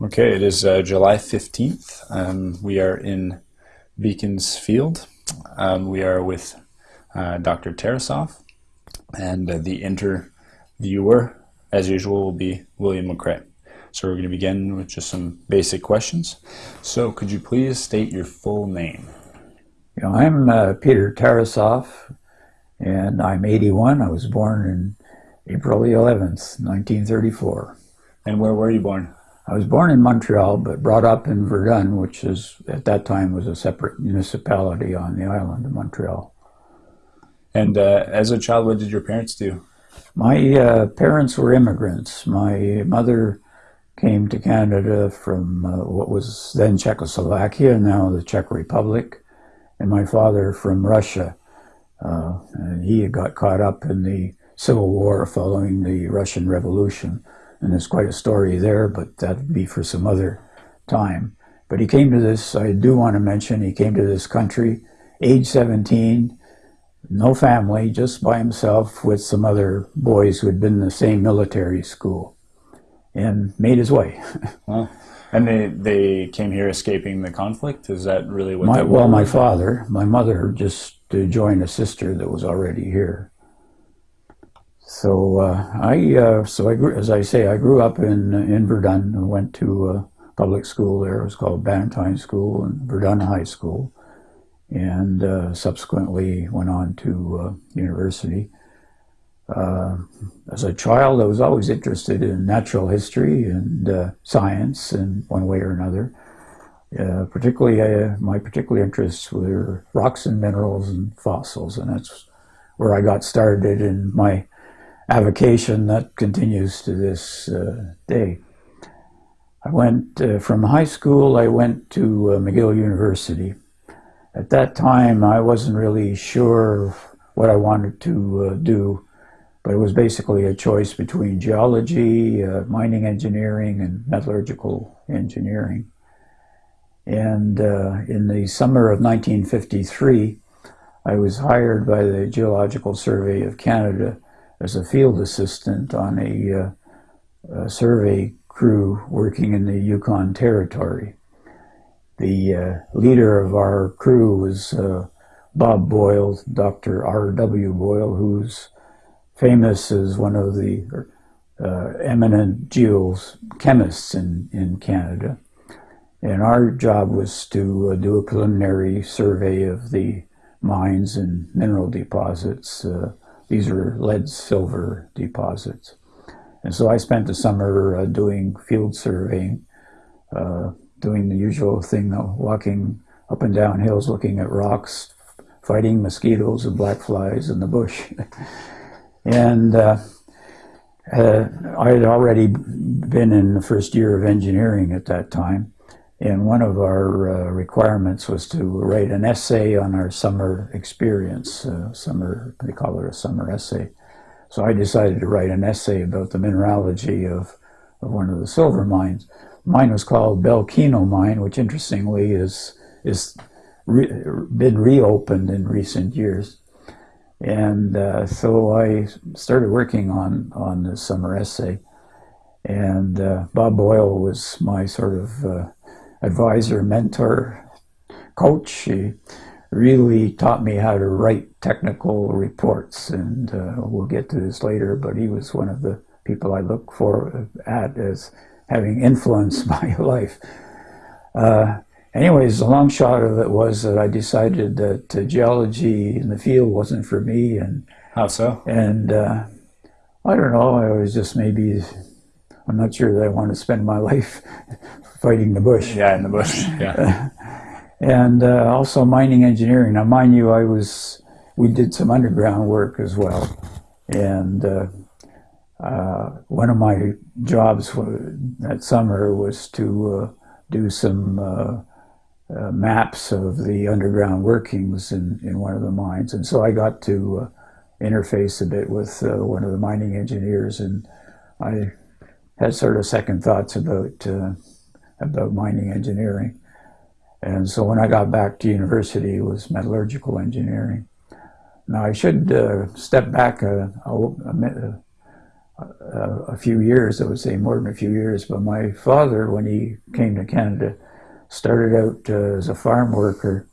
Okay, it is uh, July 15th. Um, we are in Beaconsfield. Um, we are with uh, Dr. Tarasoff, and uh, the interviewer, as usual, will be William McCrae. So we're going to begin with just some basic questions. So could you please state your full name? You know, I'm uh, Peter Tarasoff, and I'm 81. I was born in April the 11th, 1934. And where were you born? I was born in Montreal, but brought up in Verdun, which is at that time was a separate municipality on the island of Montreal. And uh, as a child, what did your parents do? My uh, parents were immigrants. My mother came to Canada from uh, what was then Czechoslovakia, now the Czech Republic, and my father from Russia. Uh, and he got caught up in the Civil War following the Russian Revolution and there's quite a story there, but that'd be for some other time. But he came to this, I do want to mention, he came to this country, age 17, no family, just by himself with some other boys who had been in the same military school, and made his way. Wow. And they, they came here escaping the conflict? Is that really what my, Well, my father, my mother just to join a sister that was already here. So uh, I, uh, so I grew, as I say, I grew up in in Verdun. I went to a public school there. It was called Bannatyne School and Verdun High School, and uh, subsequently went on to uh, university. Uh, as a child, I was always interested in natural history and uh, science in one way or another. particularly, my particular interests were rocks and minerals and fossils, and that's where I got started in my avocation that continues to this uh, day. I went uh, from high school, I went to uh, McGill University. At that time, I wasn't really sure what I wanted to uh, do, but it was basically a choice between geology, uh, mining engineering, and metallurgical engineering. And uh, in the summer of 1953, I was hired by the Geological Survey of Canada as a field assistant on a, uh, a survey crew working in the Yukon Territory. The uh, leader of our crew was uh, Bob Boyle, Dr. R.W. Boyle, who's famous as one of the uh, eminent geochemists in, in Canada. And our job was to uh, do a preliminary survey of the mines and mineral deposits uh, these are lead silver deposits. And so I spent the summer uh, doing field surveying, uh, doing the usual thing, though, walking up and down hills, looking at rocks, fighting mosquitoes and black flies in the bush. and uh, uh, I had already been in the first year of engineering at that time. And one of our uh, requirements was to write an essay on our summer experience, uh, summer, they call it a summer essay. So I decided to write an essay about the mineralogy of, of one of the silver mines. Mine was called Bellekeno Mine, which interestingly is, is re been reopened in recent years. And uh, so I started working on, on the summer essay. And uh, Bob Boyle was my sort of uh, advisor, mentor, coach. He really taught me how to write technical reports, and uh, we'll get to this later, but he was one of the people I look for at as having influenced my life. Uh, anyways, the long shot of it was that I decided that uh, geology in the field wasn't for me, and how so? And uh, I don't know. I was just maybe I'm not sure that I want to spend my life fighting the bush. Yeah, in the bush. Yeah. and uh, also mining engineering. Now, mind you, I was we did some underground work as well, and uh, uh, one of my jobs that summer was to uh, do some uh, uh, maps of the underground workings in, in one of the mines, and so I got to interface a bit with one of the mining engineers, and I had sort of second thoughts about about mining engineering. And so when I got back to university, it was metallurgical engineering. Now I should uh, step back a, a, uh, a few years, I would say more than a few years, but my father, when he came to Canada, started out uh, as a farm worker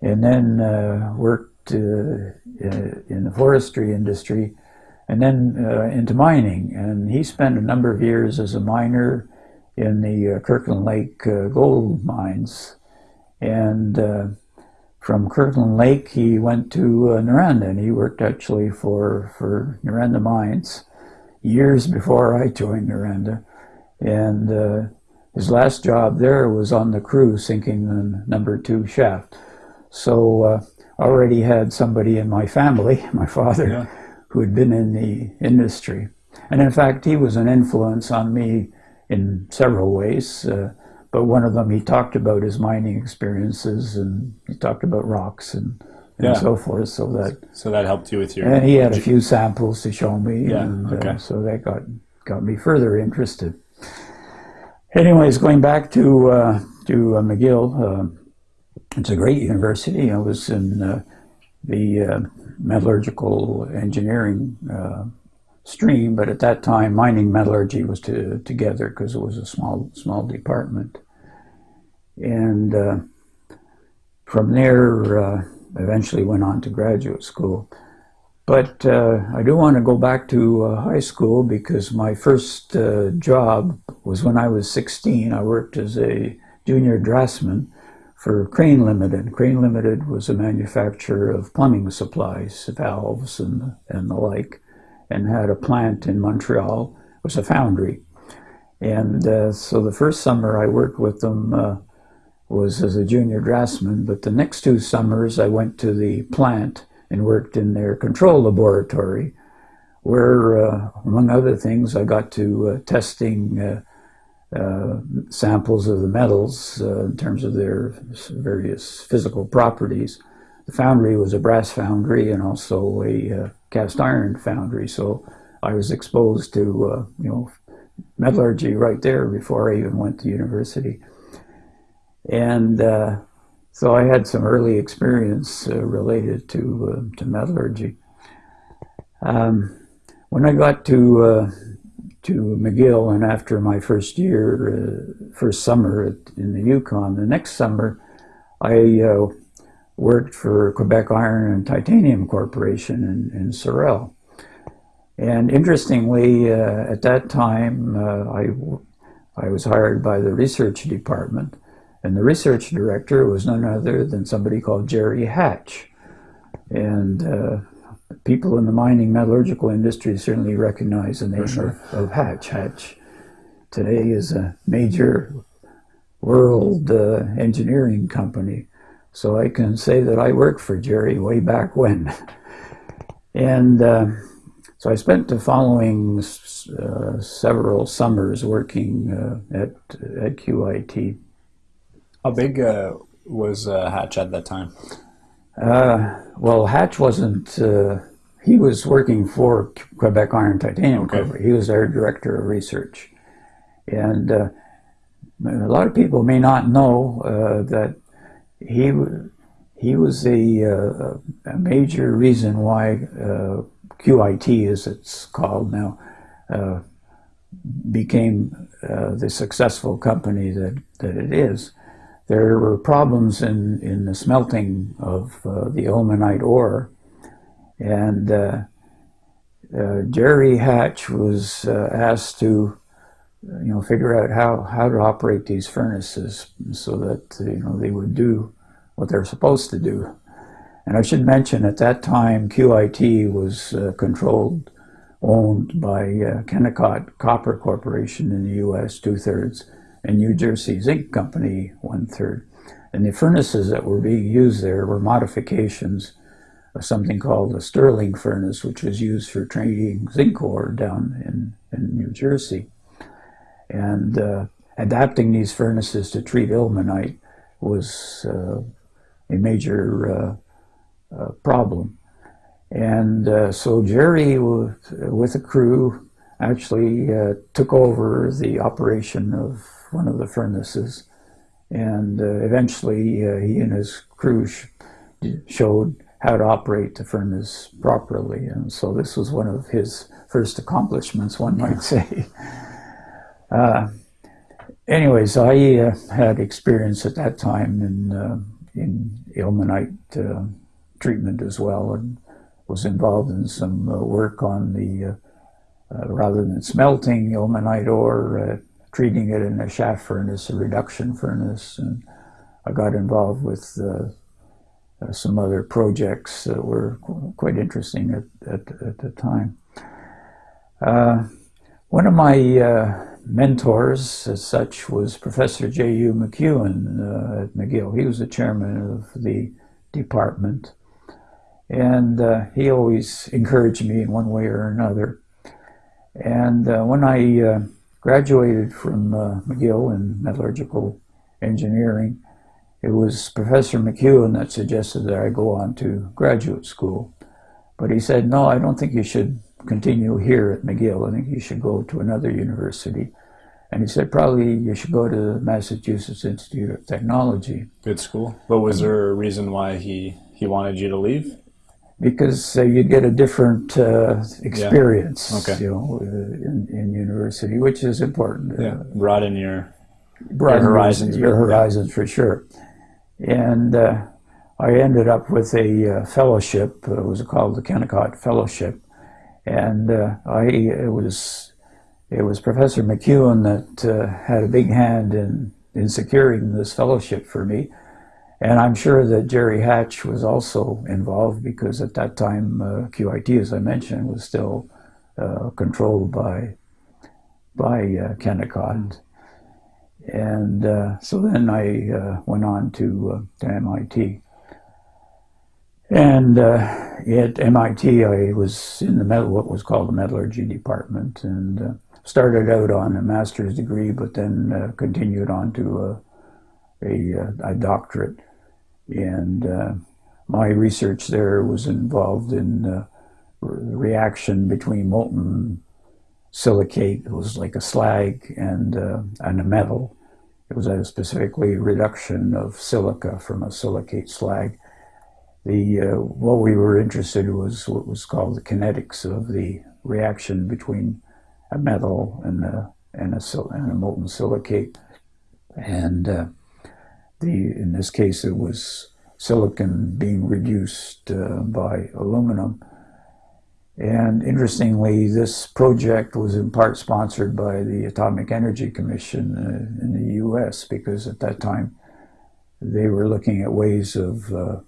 and then uh, worked uh, in the forestry industry and then uh, into mining. And he spent a number of years as a miner in the uh, Kirkland Lake gold mines. And from Kirkland Lake, he went to uh, Noranda, and he worked actually for, for Noranda Mines years before I joined Noranda. And uh, his last job there was on the crew sinking the number two shaft. So uh, already had somebody in my family, my father, yeah. Who had been in the industry. And in fact, he was an influence on me in several ways. Uh, but one of them, he talked about his mining experiences and he talked about rocks and and yeah. so forth. So that so that helped you with your. And he had a few samples to show me, yeah, and uh, okay. uh, so that got got me further interested. Anyways, going back to uh, to uh, McGill, uh, it's a great university. I was in uh, the metallurgical engineering stream, but at that time, mining metallurgy was to, together because it was a small small department, and from there eventually went on to graduate school. But uh, I do want to go back to uh, high school because my first uh, job was when I was 16. I worked as a junior draftsman for Crane Limited. Crane Limited was a manufacturer of plumbing supplies, valves and, and the like, and had a plant in Montreal. It was a foundry. And uh, so the first summer I worked with them uh, was as a junior draftsman, but the next two summers I went to the plant and worked in their control laboratory, where, uh, among other things, I got to uh, testing uh, samples of the metals uh, in terms of their various physical properties. The foundry was a brass foundry and also a uh, cast iron foundry, so I was exposed to, you know, metallurgy right there before I even went to university. And uh, so I had some early experience uh, related to, uh, to metallurgy. Um, when I got to, uh, to McGill and after my first year, uh, first summer at, in the Yukon, the next summer I uh, worked for Quebec Iron and Titanium Corporation in, in Sorel. And interestingly, at that time, I, I was hired by the research department and the research director was none other than somebody called Jerry Hatch. And uh, people in the mining metallurgical industry certainly recognize the name sure. of, of, Hatch. Hatch today is a major world uh, engineering company. So I can say that I worked for Jerry way back when. and uh, so I spent the following uh, several summers working uh, at, at QIT. How big uh, was uh, Hatch at that time? Uh, well, Hatch wasn't. Uh, he was working for Quebec Iron Titanium okay. Company. He was their director of research, and uh, a lot of people may not know uh, that he he was a, a major reason why QIT, as it's called now, became the successful company that, that it is. There were problems in, in the smelting of uh, the ilmenite ore, and uh, uh, Jerry Hatch was uh, asked to, you know, figure out how, how to operate these furnaces so that, you know, they would do what they're supposed to do. And I should mention at that time, QIT was uh, controlled, owned by uh, Kennecott Copper Corporation in the U.S., two-thirds, and New Jersey Zinc Company one third. And the furnaces that were being used there were modifications of something called a Stirling furnace, which was used for treating zinc ore down in, in New Jersey. And uh, adapting these furnaces to treat ilmenite was uh, a major uh, uh problem. And uh, so Jerry, with a crew, actually uh, took over the operation of one of the furnaces. And uh, eventually uh, he and his crew sh showed how to operate the furnace properly. And so this was one of his first accomplishments, one might say. Uh, anyways, I uh, had experience at that time in, uh, in ilmenite uh, treatment as well and was involved in some uh, work on the, uh, rather than smelting ilmenite ore, treating it in a shaft furnace, a reduction furnace. And I got involved with uh, some other projects that were quite interesting at, at, at the time. Uh, one of my uh, mentors, as such, was Professor J.U. McEwen uh, at McGill. He was the chairman of the department. And uh, he always encouraged me in one way or another. And uh, when I graduated from uh, McGill in metallurgical engineering, it was Professor McEwen that suggested that I go on to graduate school. But he said, no, I don't think you should continue here at McGill. I think you should go to another university. And he said, probably you should go to the Massachusetts Institute of Technology. Good school. But was there a reason why he, he wanted you to leave? Because uh, you'd get a different uh, experience, yeah. okay. you know, uh, in, in, university, which is important. Yeah, broaden your, broaden your horizons. Your horizons yeah. for sure. And uh, I ended up with a uh, fellowship. It was called the Kennecott Fellowship, and uh, I it was it was Professor McEwen that uh, had a big hand in in securing this fellowship for me. And I'm sure that Jerry Hatch was also involved because at that time uh, QIT, as I mentioned, was still uh, controlled by by Kennecott. And uh, so then I uh, went on to, uh, to MIT. And uh, at MIT, I was in the metal, what was called the metallurgy department, and uh, started out on a master's degree, but then uh, continued on to a, a, a doctorate. And my research there was involved in the reaction between molten silicate. It was like a slag and, uh, and a metal. It was a specifically reduction of silica from a silicate slag. The, uh, what we were interested in was what was called the kinetics of the reaction between a metal and a, and a, and a molten silicate. And uh, the, in this case, it was silicon being reduced uh, by aluminum. And interestingly, this project was in part sponsored by the Atomic Energy Commission uh, in the U.S. because at that time they were looking at ways of, uh,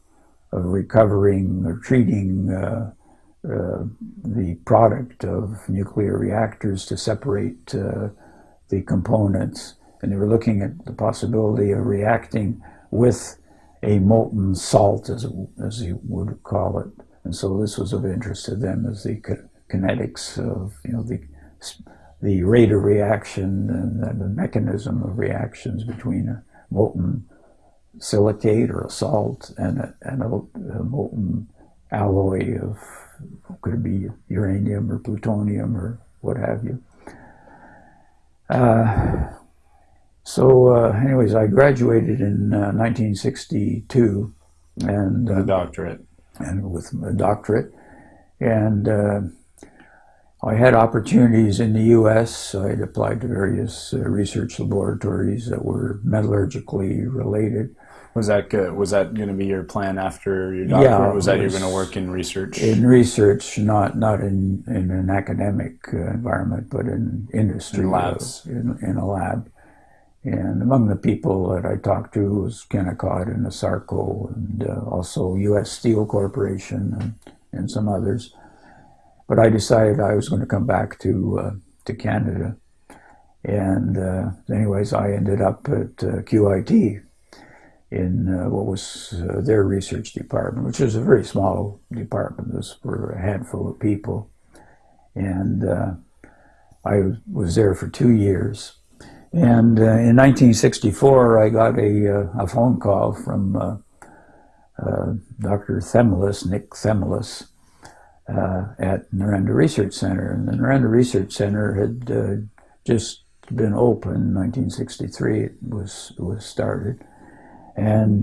of recovering or treating uh, uh the product of nuclear reactors to separate uh, the components. And they were looking at the possibility of reacting with a molten salt, as, as you would call it, and so this was of interest to them as the kinetics of, you know, the, the rate of reaction and the mechanism of reactions between a molten silicate or a salt and a, and a, a molten alloy of, could it be uranium or plutonium or what have you. Uh, so uh, anyways, I graduated in uh, 1962 and... a doctorate and with a doctorate. And uh, I had opportunities in the U.S. I'd applied to various uh, research laboratories that were metallurgically related. Was that good? Was that going to be your plan after your doctorate? Yeah, was that was you're going to work in research? In research, not not in, in an academic uh, environment, but in industry. In labs. in, in a lab. And among the people that I talked to was Kennecott and ASARCO and uh, also U.S. Steel Corporation and, and, some others. But I decided I was going to come back to, uh, to Canada. And uh, anyways, I ended up at uh, QIT in uh, what was uh, their research department, which was a very small department. This for a handful of people. And I was there for two years. And uh, in 1964, I got a, uh, a phone call from uh, uh Dr. Themelis, Nick Themelis, uh, at Noranda Research Center. And the Noranda Research Center had uh, just been open in 1963. It was, was started. And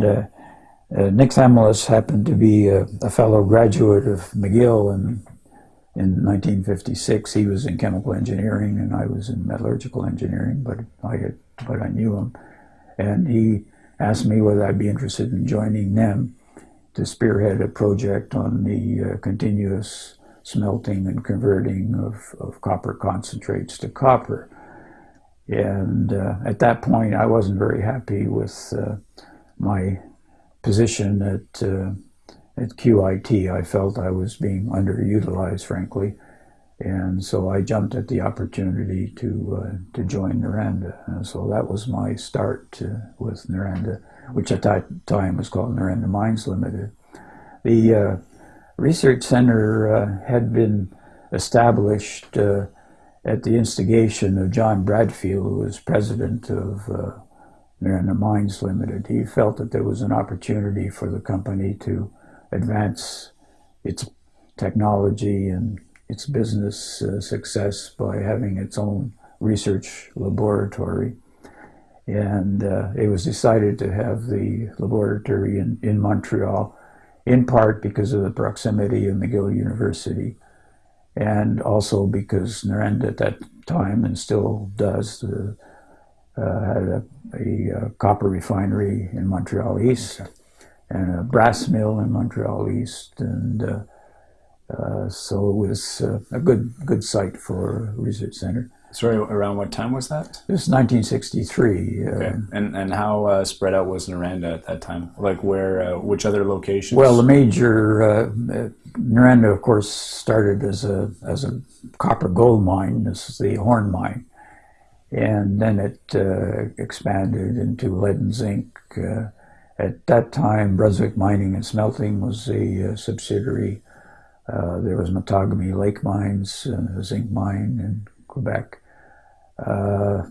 Nick Themelis happened to be a, a, fellow graduate of McGill in, in 1956. He was in chemical engineering and I was in metallurgical engineering, but I, had, but I knew him. And he asked me whether I'd be interested in joining them to spearhead a project on the uh, continuous smelting and converting of, of copper concentrates to copper. And uh, at that point, I wasn't very happy with uh, my position at, uh, at QIT. I felt I was being underutilized, frankly. And so I jumped at the opportunity to, uh, to join Noranda. And so that was my start uh, with Noranda, which at that time was called Noranda Mines Limited. The uh, research center uh, had been established uh, at the instigation of John Bradfield, who was president of Noranda Mines Limited. He felt that there was an opportunity for the company to advance its technology and its business uh, success by having its own research laboratory. And uh, it was decided to have the laboratory in, in Montreal, in part because of the proximity of McGill University, and also because Noranda at that time, and still does, uh, uh, had a, a, a, copper refinery in Montreal East and a brass mill in Montreal East, and uh, uh, so it was uh, a good good site for a research center. Sorry, around what time was that? It was 1963. Uh, okay. And and how uh, spread out was Noranda at that time? Like where, which other locations? Well, the major Noranda, of course, started as a as a copper gold mine. This is the Horn mine and then it uh, expanded into lead and zinc. Uh, at that time, Brunswick Mining and Smelting was a uh, subsidiary. Uh, there was Matagami Lake Mines, a zinc mine in Quebec. Uh,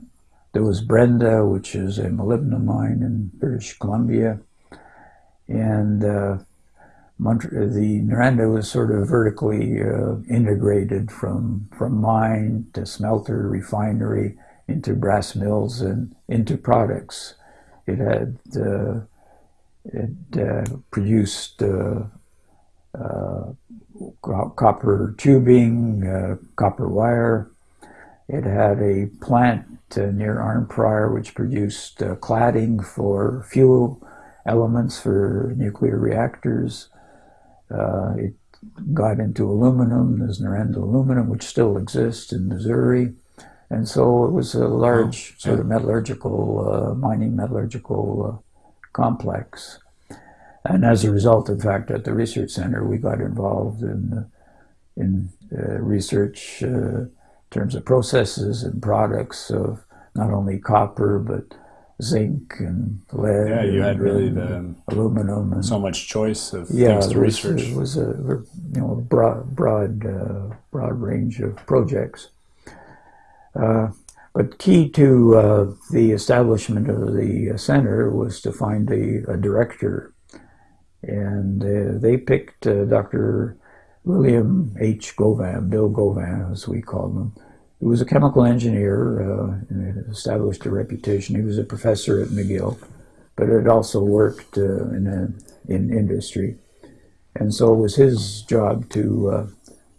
there was Brenda, which is a molybdenum mine in British Columbia. And uh, the Noranda was sort of vertically integrated from, from mine to smelter, refinery, into brass mills and into products. It had uh, it uh, produced uh, uh copper tubing, uh, copper wire. It had a plant uh, near Arnprior which produced cladding for fuel elements for nuclear reactors. it got into aluminum, there's Noranda aluminum, which still exists in Missouri. And so it was a large oh, sort of metallurgical, uh, mining metallurgical uh, complex. And as a result, in fact, at the research center, we got involved in, in uh, research uh, in terms of processes and products of not only copper, but zinc and lead. Yeah, you had really the aluminum and so much choice of yeah, things to was, research. It was a you know broad broad uh, broad range of projects. Uh, but key to uh, the establishment of the center was to find a, a director. And uh, they picked uh, Dr. William H. Gauvin, Bill Gauvin, as we called him. He was a chemical engineer uh, and established a reputation. He was a professor at McGill, but had also worked uh, in, a, in industry. And so it was his job to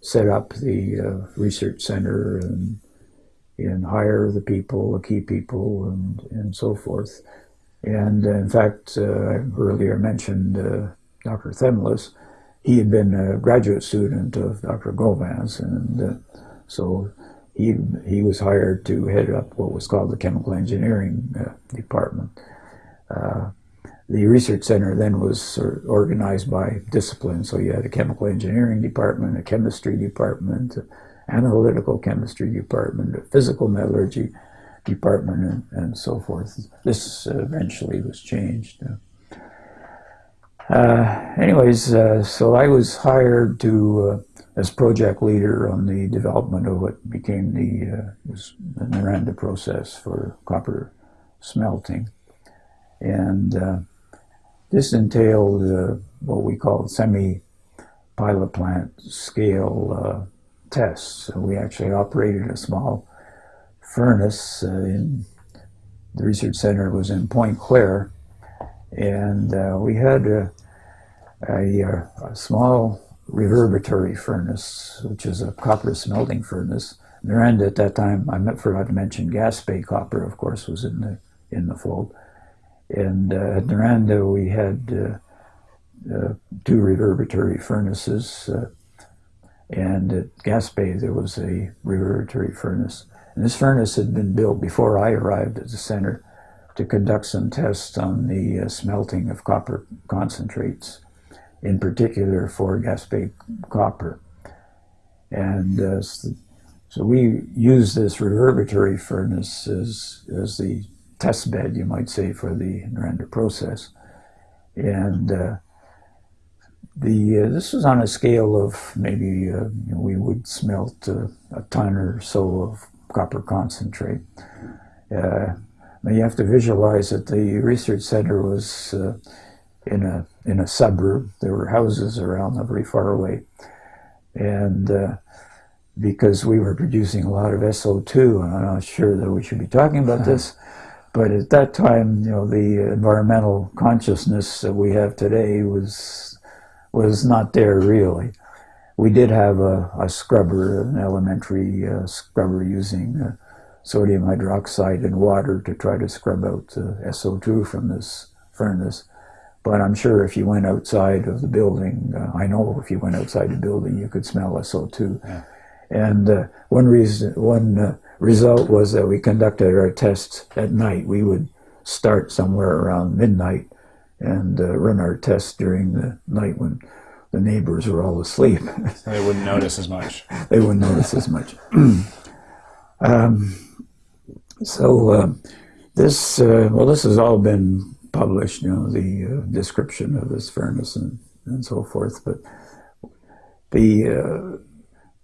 set up the research center and and hire the people, the key people, and, and so forth. And uh, in fact, uh, I earlier mentioned uh, Dr. Themelis. He had been a graduate student of Dr. Gauvin's, and uh, so he, he was hired to head up what was called the chemical engineering uh, department. Uh, the research center then was organized by discipline, so you had a chemical engineering department, a chemistry department, analytical chemistry department, a physical metallurgy department, and, and so forth. This eventually was changed. Uh, anyways, uh, so I was hired to uh, as project leader on the development of what became the, uh, the Noranda process for copper smelting. And uh, this entailed uh, what we call semi-pilot plant scale tests. So we actually operated a small furnace uh, in the research center was in Pointe-Claire, And uh, we had a, a, a, small reverberatory furnace, which is a copper smelting furnace. Noranda at that time, I forgot to mention Gaspé copper, of course, was in the in the fold. And uh, at Noranda, we had uh, uh, two reverberatory furnaces. And at Gaspé, there was a reverberatory furnace. And this furnace had been built before I arrived at the center to conduct some tests on the uh, smelting of copper concentrates, in particular for Gaspé copper. And uh, so we used this reverberatory furnace as, as the test bed, you might say, for the Noranda process. And uh, the uh, this was on a scale of maybe uh, we would smelt uh, a ton or so of copper concentrate. Uh, now you have to visualize that the research center was uh, in a in a suburb. There were houses around, not very far away, and uh, because we were producing a lot of SO2, and I'm not sure that we should be talking about this, but at that time, you know, the environmental consciousness that we have today was was not there really. We did have a, a scrubber, an elementary uh, scrubber using uh, sodium hydroxide and water to try to scrub out the SO2 from this furnace. But I'm sure if you went outside of the building, uh, I know if you went outside the building, you could smell SO2. Yeah. And uh, one reason, one uh, result was that we conducted our tests at night. We would start somewhere around midnight and uh, run our tests during the night when the neighbors were all asleep. so they wouldn't notice as much. they wouldn't notice as much. um, so uh, this, uh, well, this has all been published, you know, the uh, description of this furnace and, and so forth. But the uh,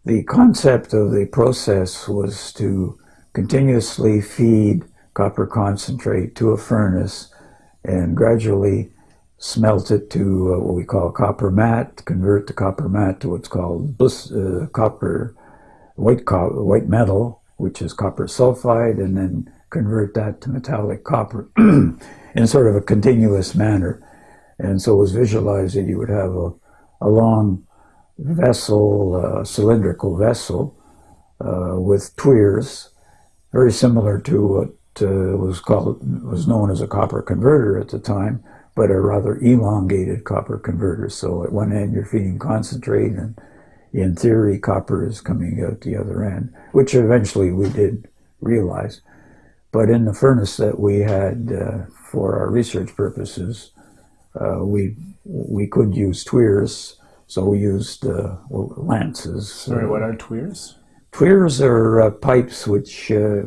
the concept of the process was to continuously feed copper concentrate to a furnace and gradually smelt it to uh, what we call copper matte, convert the copper matte to what's called uh, copper white, co white metal, which is copper sulfide, and then convert that to metallic copper in sort of a continuous manner. And so it was visualized that you would have a, a long vessel, cylindrical vessel uh, with tuyeres, very similar to what uh, was called was known as a copper converter at the time, but a rather elongated copper converter. So at one end you're feeding concentrate, and in theory copper is coming out the other end, which eventually we did realize. But in the furnace that we had uh, for our research purposes, uh, we we could use tuyeres, so we used uh, lances. Sorry, what are tuyeres? Tuyeres are uh, pipes which uh,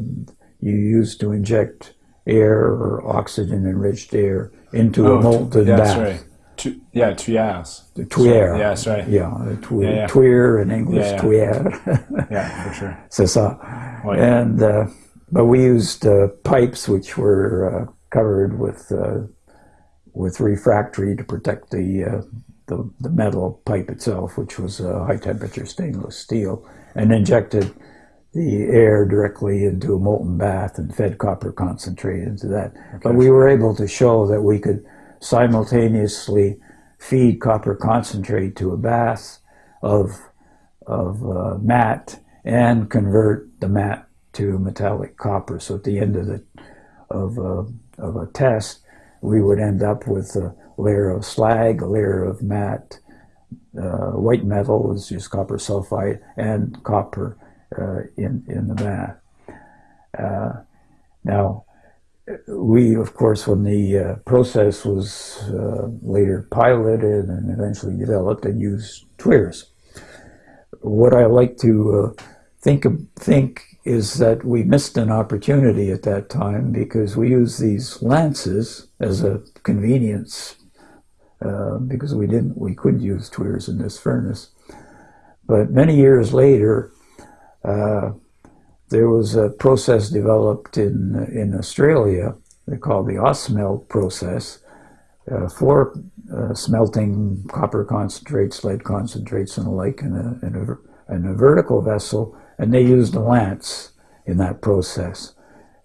you use to inject air or oxygen-enriched air into oh, a molten yeah, bath. Right. Tu yeah, tuyas. The tuyere. Yeah, that's right. Yeah, twi yeah, yeah. in English, yeah, yeah. tuyere. yeah, for sure. C'est ça. And, uh, but we used uh, pipes which were uh, covered with uh, with refractory to protect the, uh, the, the metal pipe itself, which was high temperature stainless steel, and injected the air directly into a molten bath and fed copper concentrate into that. Okay. But we were able to show that we could simultaneously feed copper concentrate to a bath of, of uh, matte and convert the matte to metallic copper. So at the end of, the, of, uh, of a test, we would end up with a layer of slag, a layer of matte, uh, white metal is just copper sulfide, and copper uh, in, in the bath. Uh, now, we, of course, when the uh, process was later piloted and eventually developed, and used tuyeres. What I like to think think is that we missed an opportunity at that time because we used these lances as a convenience uh, because we didn't we couldn't use tuyeres in this furnace. But many years later, uh, there was a process developed in, in Australia they call the Ausmelt process uh, for uh, smelting copper concentrates, lead concentrates, and the like in a, in, a, in a vertical vessel, and they used a lance in that process.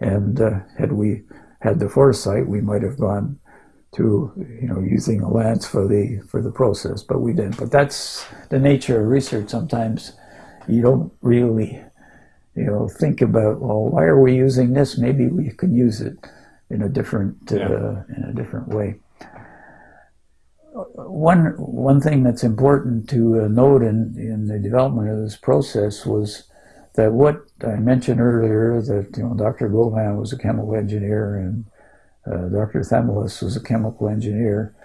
And uh, had we had the foresight, we might have gone to you know using a lance for the for the process, but we didn't. But that's the nature of research. Sometimes you don't really you know think about well why are we using this? Maybe we can use it in a different yeah. uh, in a different way. One one thing that's important to uh, note in in the development of this process was that what I mentioned earlier that you know Dr. Gauvin was a chemical engineer and uh, Dr. Themelis was a chemical engineer.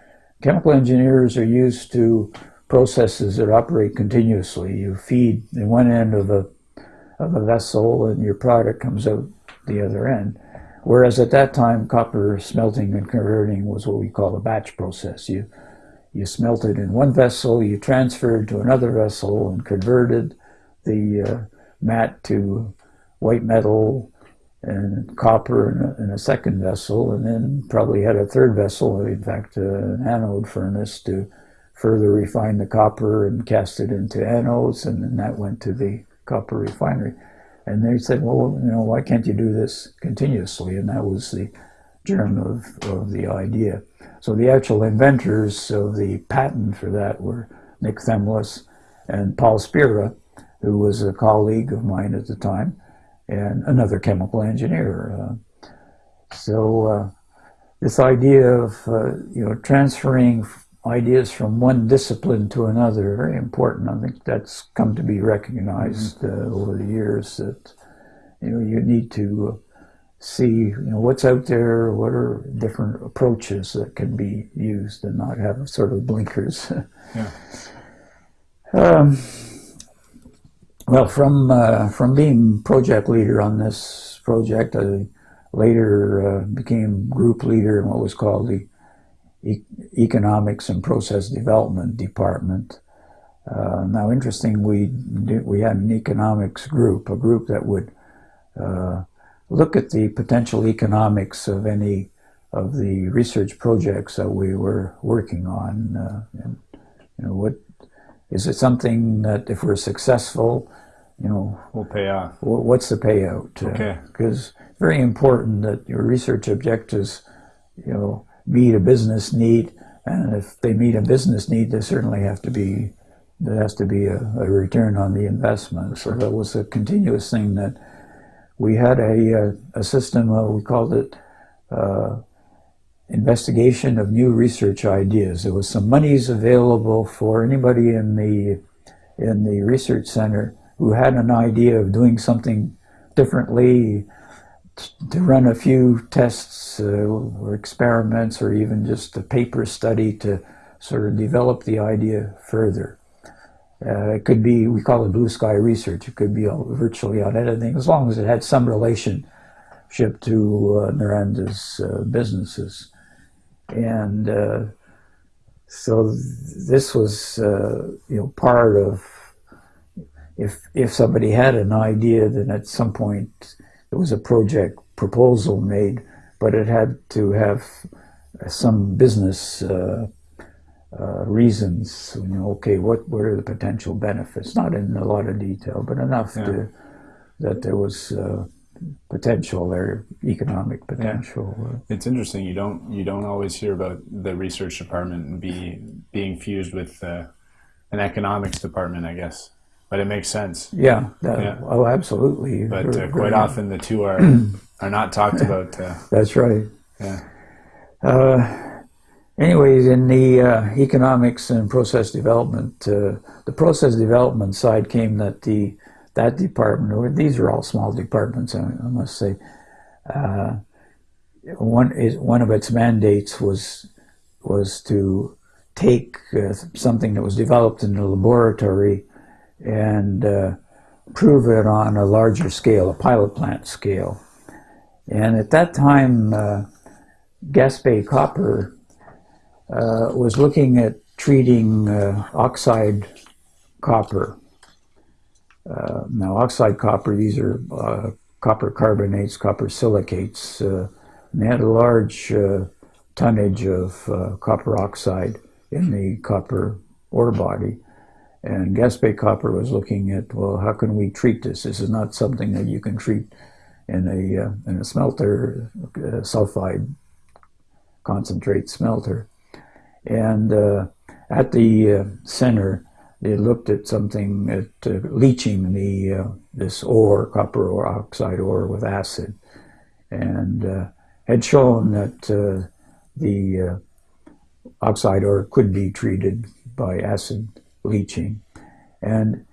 Chemical engineers are used to processes that operate continuously. You feed the one end of a, of a vessel and your product comes out the other end. Whereas at that time, copper smelting and converting was what we call a batch process. You, you smelted in one vessel, you transferred to another vessel and converted the uh, matte to white metal and copper in a, in a, second vessel, and then probably had a third vessel, in fact, uh, an anode furnace to further refine the copper and cast it into anodes, and then that went to the copper refinery. And they said, well, you know, why can't you do this continuously? And that was the germ of, of the idea. So the actual inventors of the patent for that were Nick Themelis and Paul Spira, who was a colleague of mine at the time and another chemical engineer. Uh, so uh, this idea of uh, you know transferring ideas from one discipline to another very important. I think that's come to be recognized mm -hmm. over the years that you know you need to see you know what's out there, what are different approaches that can be used, and not have sort of blinkers. yeah. Um, well, from uh, from being project leader on this project, I later uh, became group leader in what was called the e Economics and Process Development Department. Uh, now, interesting, we we had an economics group, a group that would uh, look at the potential economics of any of the research projects that we were working on, uh, and you know what is it something that if we're successful, you know, we'll pay off? What's the payout? Uh, okay. Because it's very important that your research objectives, you know, meet a business need, and if they meet a business need, there certainly have to be there has to be a, a return on the investment. So that was a continuous thing that we had a, a, a system, uh, we called it uh, investigation of new research ideas. There was some monies available for anybody in the in the research center who had an idea of doing something differently, to run a few tests uh, or experiments or even just a paper study to sort of develop the idea further. Uh, it could be, we call it blue sky research, it could be virtually on anything, as long as it had some relationship to uh, uh, businesses. And uh, so this was, uh, you know, part of, if, if somebody had an idea, then at some point there was a project proposal made, but it had to have some business uh, uh, reasons. You know, okay, what what are the potential benefits? Not in a lot of detail, but enough yeah. to, that there was uh, potential there, economic potential. Yeah. It's interesting. You don't you don't always hear about the research department be being fused with uh, an economics department. I guess, but it makes sense. Yeah. That, yeah. Oh, absolutely. But uh, quite often the two are are not talked about. Uh, That's right. Yeah. Uh, anyways, in the uh, economics and process development, uh, the process development side came that the that department, or these are all small departments, I, I must say. Uh, one is one of its mandates was was to take uh, something that was developed in the laboratory and uh, prove it on a larger scale, a pilot plant scale. And at that time, uh, Gaspé Copper uh, was looking at treating uh, oxide copper. Uh, now, oxide copper, these are uh, copper carbonates, copper silicates. They had a large tonnage of copper oxide in the copper ore body. And Gaspé Copper was looking at, well, how can we treat this? This is not something that you can treat in a, uh, in a smelter uh, sulfide concentrate smelter. And uh, at the uh, center, they looked at something at uh, leaching the this ore, copper ore, oxide ore with acid, and had shown that the oxide ore could be treated by acid leaching, and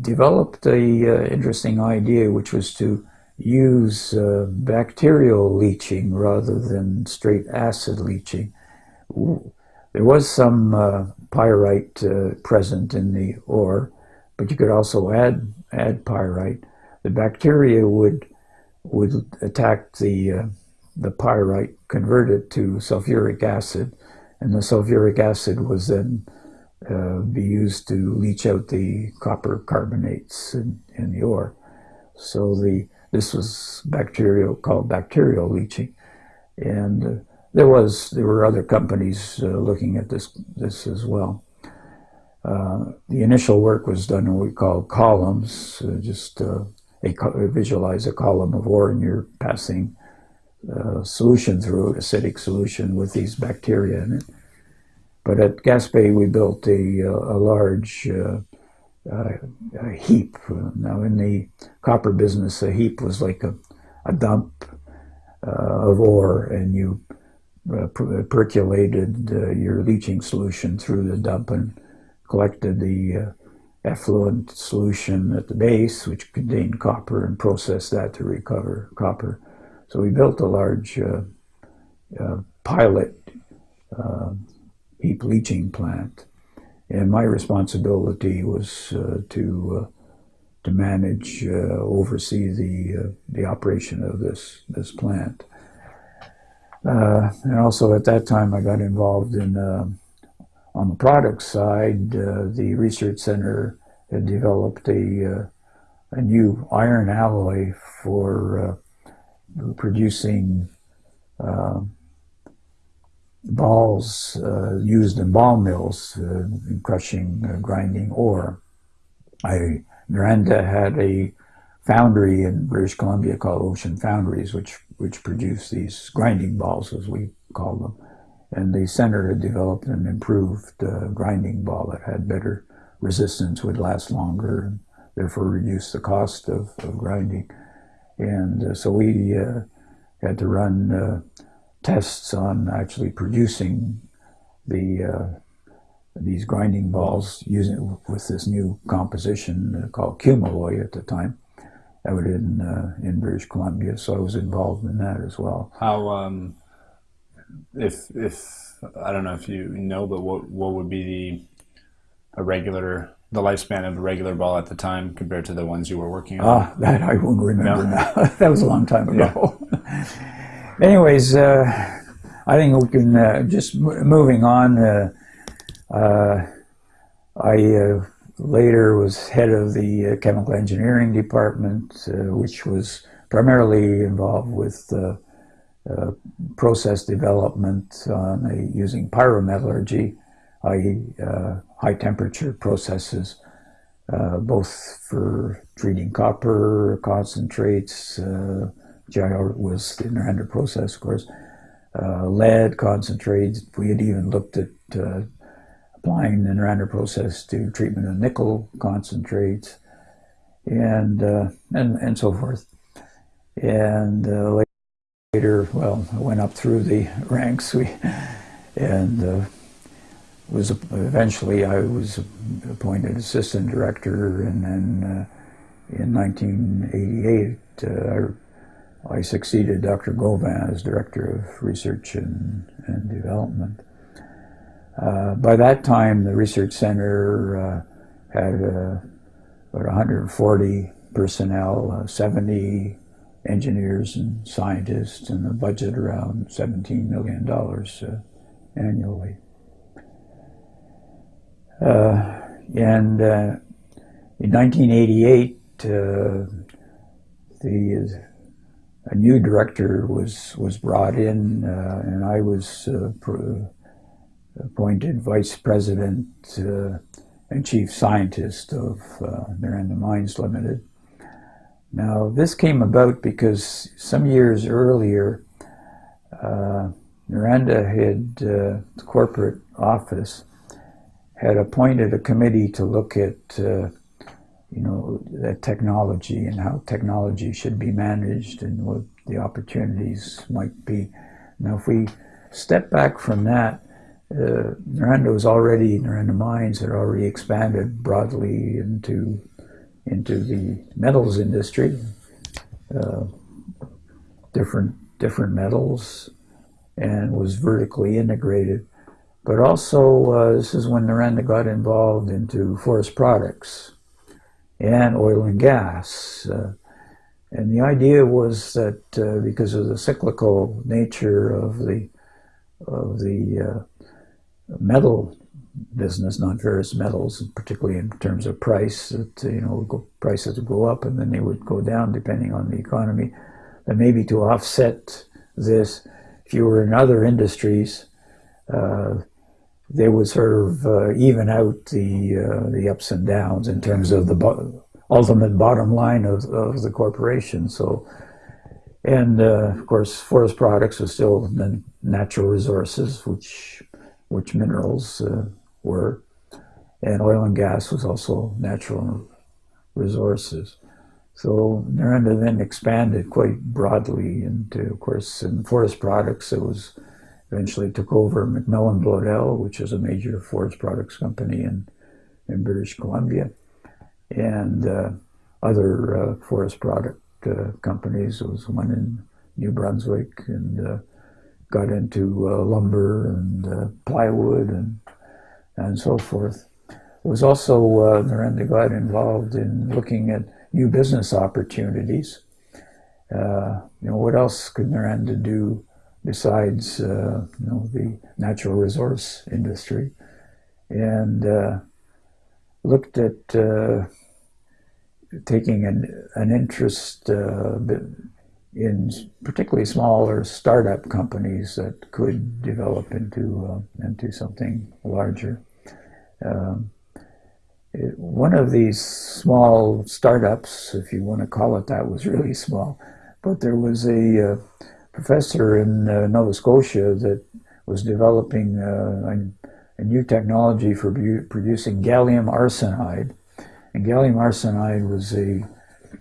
developed a interesting idea, which was to use uh, bacterial leaching rather than straight acid leaching. There was some uh, pyrite uh, present in the ore, but you could also add add pyrite. The bacteria would would attack the uh, the pyrite, convert it to sulfuric acid, and the sulfuric acid was then uh, be used to leach out the copper carbonates in, in the ore. So the this was bacterial, called bacterial leaching. And uh, there was, there were other companies uh, looking at this, this as well. Uh, the initial work was done in what we call columns, uh, just a, visualize a column of ore and you're passing solution through it, acidic solution with these bacteria in it. But at Gaspé, we built a, a large a heap. Now, in the copper business, a heap was like a, a dump uh, of ore, and you uh, per percolated uh, your leaching solution through the dump and collected the uh, effluent solution at the base, which contained copper, and processed that to recover copper. So we built a large uh, uh, pilot heap leaching plant and my responsibility was uh, to uh, to manage, uh, oversee the the operation of this this plant. and also at that time, I got involved in on the product side. the research center had developed a a new iron alloy for producing uh, balls uh, used in ball mills uh, in crushing, uh, grinding ore. I, Noranda had a foundry in British Columbia called Ocean Foundries, which which produced these grinding balls, as we call them. And the center had developed an improved uh, grinding ball that had better resistance, would last longer, and therefore reduce the cost of, of grinding. And uh, so we uh, had to run tests on actually producing the uh, these grinding balls using with this new composition called Cumaloy at the time out in uh, in British Columbia. So I was involved in that as well. How um, if if I don't know if you know, but what what would be the a regular the lifespan of a regular ball at the time compared to the ones you were working on? Ah, that I won't remember no. now. that was a long time ago. Yeah. anyways, uh, I think we can uh, just moving on. Uh, uh I uh, later was head of the uh, chemical engineering department, which was primarily involved with process development on using pyrometallurgy, i.e., high temperature processes. Both for treating copper concentrates, uh, GIR was the Noranda process, of course. Uh, lead concentrates. We had even looked at uh, applying the Noranda process to treatment of nickel concentrates, and uh, and and so forth. And uh, later, well, I went up through the ranks. We and uh, was eventually I was appointed assistant director, and then uh, in 1988 I succeeded Dr. Gauvin as Director of Research and, and Development. Uh, by that time, the Research Center uh, had uh, about 140 personnel, uh, 70 engineers and scientists, and a budget around $17 million uh, annually. Uh, and in 1988, the a new director was was brought in, uh, and I was uh, appointed vice president uh, and chief scientist of uh, Noranda Mines Limited. Now, this came about because some years earlier, uh, Noranda had, uh, the corporate office, had appointed a committee to look at, you know, that technology and how technology should be managed and what the opportunities might be. Now, if we step back from that, uh, Noranda was already, Noranda Mines had already expanded broadly into into the metals industry, uh, different different metals, and was vertically integrated. But also, uh, this is when Noranda got involved into forest products and oil and gas. Uh, and the idea was that uh, because of the cyclical nature of the of the uh, metal business, non-ferrous metals, particularly in terms of price, that you know prices would go up and then they would go down depending on the economy. But maybe to offset this, if you were in other industries, uh, they would sort of uh, even out the uh, the ups and downs in terms of the bo ultimate bottom line of, of the corporation. So, and uh, of course, forest products are still natural resources, which which minerals uh, were, and oil and gas was also natural resources. So Noranda then expanded quite broadly into, of course, in forest products, it was eventually took over MacMillan Bloedel, which is a major forest products company in, in British Columbia, and uh, other uh, forest product uh, companies. There was one in New Brunswick and uh, got into uh, lumber and plywood and, and so forth. It was also, uh, Noranda got involved in looking at new business opportunities. You know, what else could Noranda do besides, uh, you know, the natural resource industry? And uh, looked at uh, taking an, an interest uh, in particularly smaller startup companies that could develop into uh, into something larger. Um, it, one of these small startups, if you want to call it that, was really small, but there was a uh, professor in uh, Nova Scotia that was developing uh, a, a, new technology for producing gallium arsenide, and gallium arsenide was a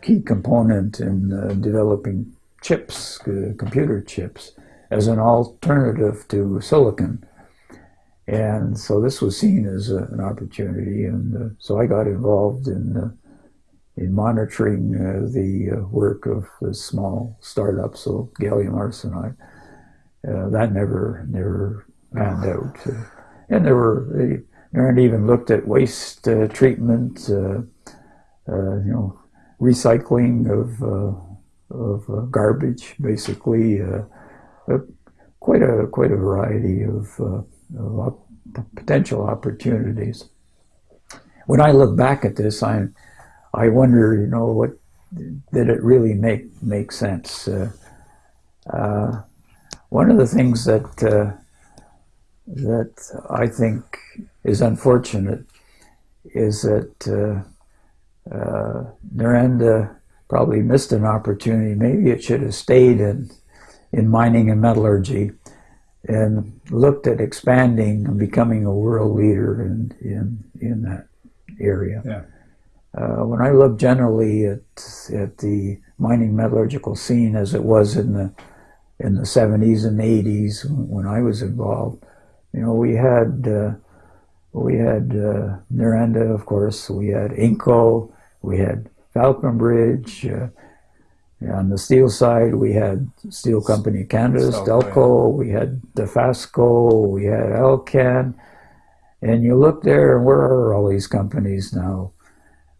key component in uh, developing chips, uh, computer chips, as an alternative to silicon. And so this was seen as a, an opportunity, and uh, so I got involved in uh, in monitoring uh, the uh, work of the small startup, so gallium arsenide. Uh, that never never panned out, and there were they, they even looked at waste treatment, you know, recycling of of uh, garbage, basically. Uh, quite a quite a variety of, uh, of op potential opportunities. When I look back at this, I I wonder, you know, what did it really make make sense? Uh, uh, one of the things that uh, that I think is unfortunate is that uh, Noranda probably missed an opportunity. Maybe it should have stayed in, in mining and metallurgy and looked at expanding and becoming a world leader in, in, in that area. Yeah. Uh, when I look generally at, at the mining metallurgical scene as it was in the, in the 70s and 80s when I was involved, you know, we had, uh, we had uh, Noranda, of course, we had Inco, we had Falconbridge. Uh, on the steel side, we had Steel Company of Canada, Stelco, we had Dofasco, we had Alcan. And you look there, and where are all these companies now?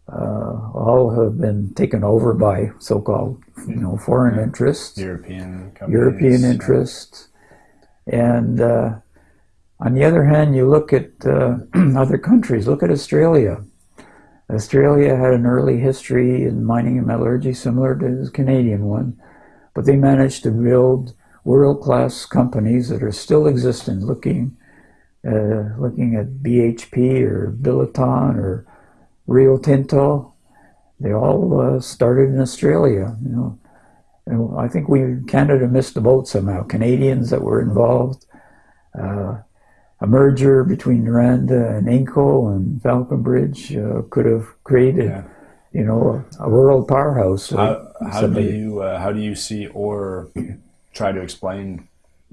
Uh, all have been taken over by so-called, you know, foreign interests, European companies, European interests, and uh, on the other hand, you look at uh, other countries. Look at Australia. Australia had an early history in mining and metallurgy similar to the Canadian one, but they managed to build world-class companies that are still existent, looking uh, looking at BHP or Billiton or Rio Tinto. They all uh, started in Australia, you know. And I think we Canada missed the boat somehow. Canadians that were involved uh, a merger between Noranda and Inco and Falconbridge uh, could have created, Yeah. you know, a, a world powerhouse. How, how do you uh, how do you see or try to explain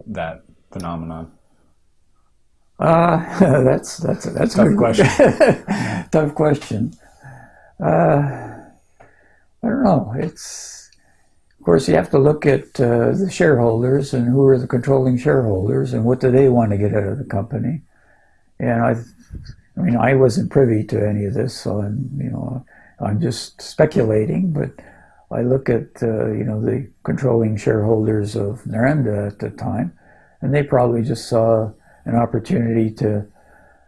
that phenomenon? Uh, that's that's that's a Tough good question. Tough question. Uh, I don't know. It's of course you have to look at uh, the shareholders and who are the controlling shareholders and what do they want to get out of the company. And I, I mean, I wasn't privy to any of this, so I'm you know I'm just speculating. But I look at uh, you know the controlling shareholders of Noranda at the time, and they probably just saw an opportunity to,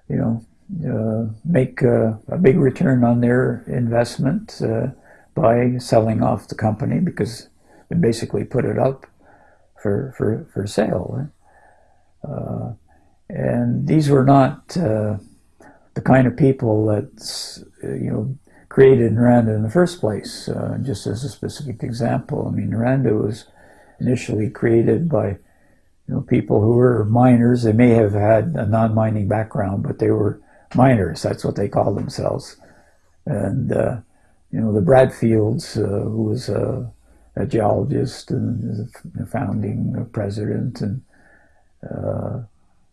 you know, uh, make a big return on their investment uh, by selling off the company because they basically put it up for for for sale. Uh, and these were not uh, the kind of people that you know created Noranda in the first place. Uh, just as a specific example, I mean, Noranda was initially created by you know, people who were miners. They may have had a non-mining background, but they were miners. That's what they called themselves. And uh, you know, the Bradfields, uh, who was a, a geologist and the founding president, and uh,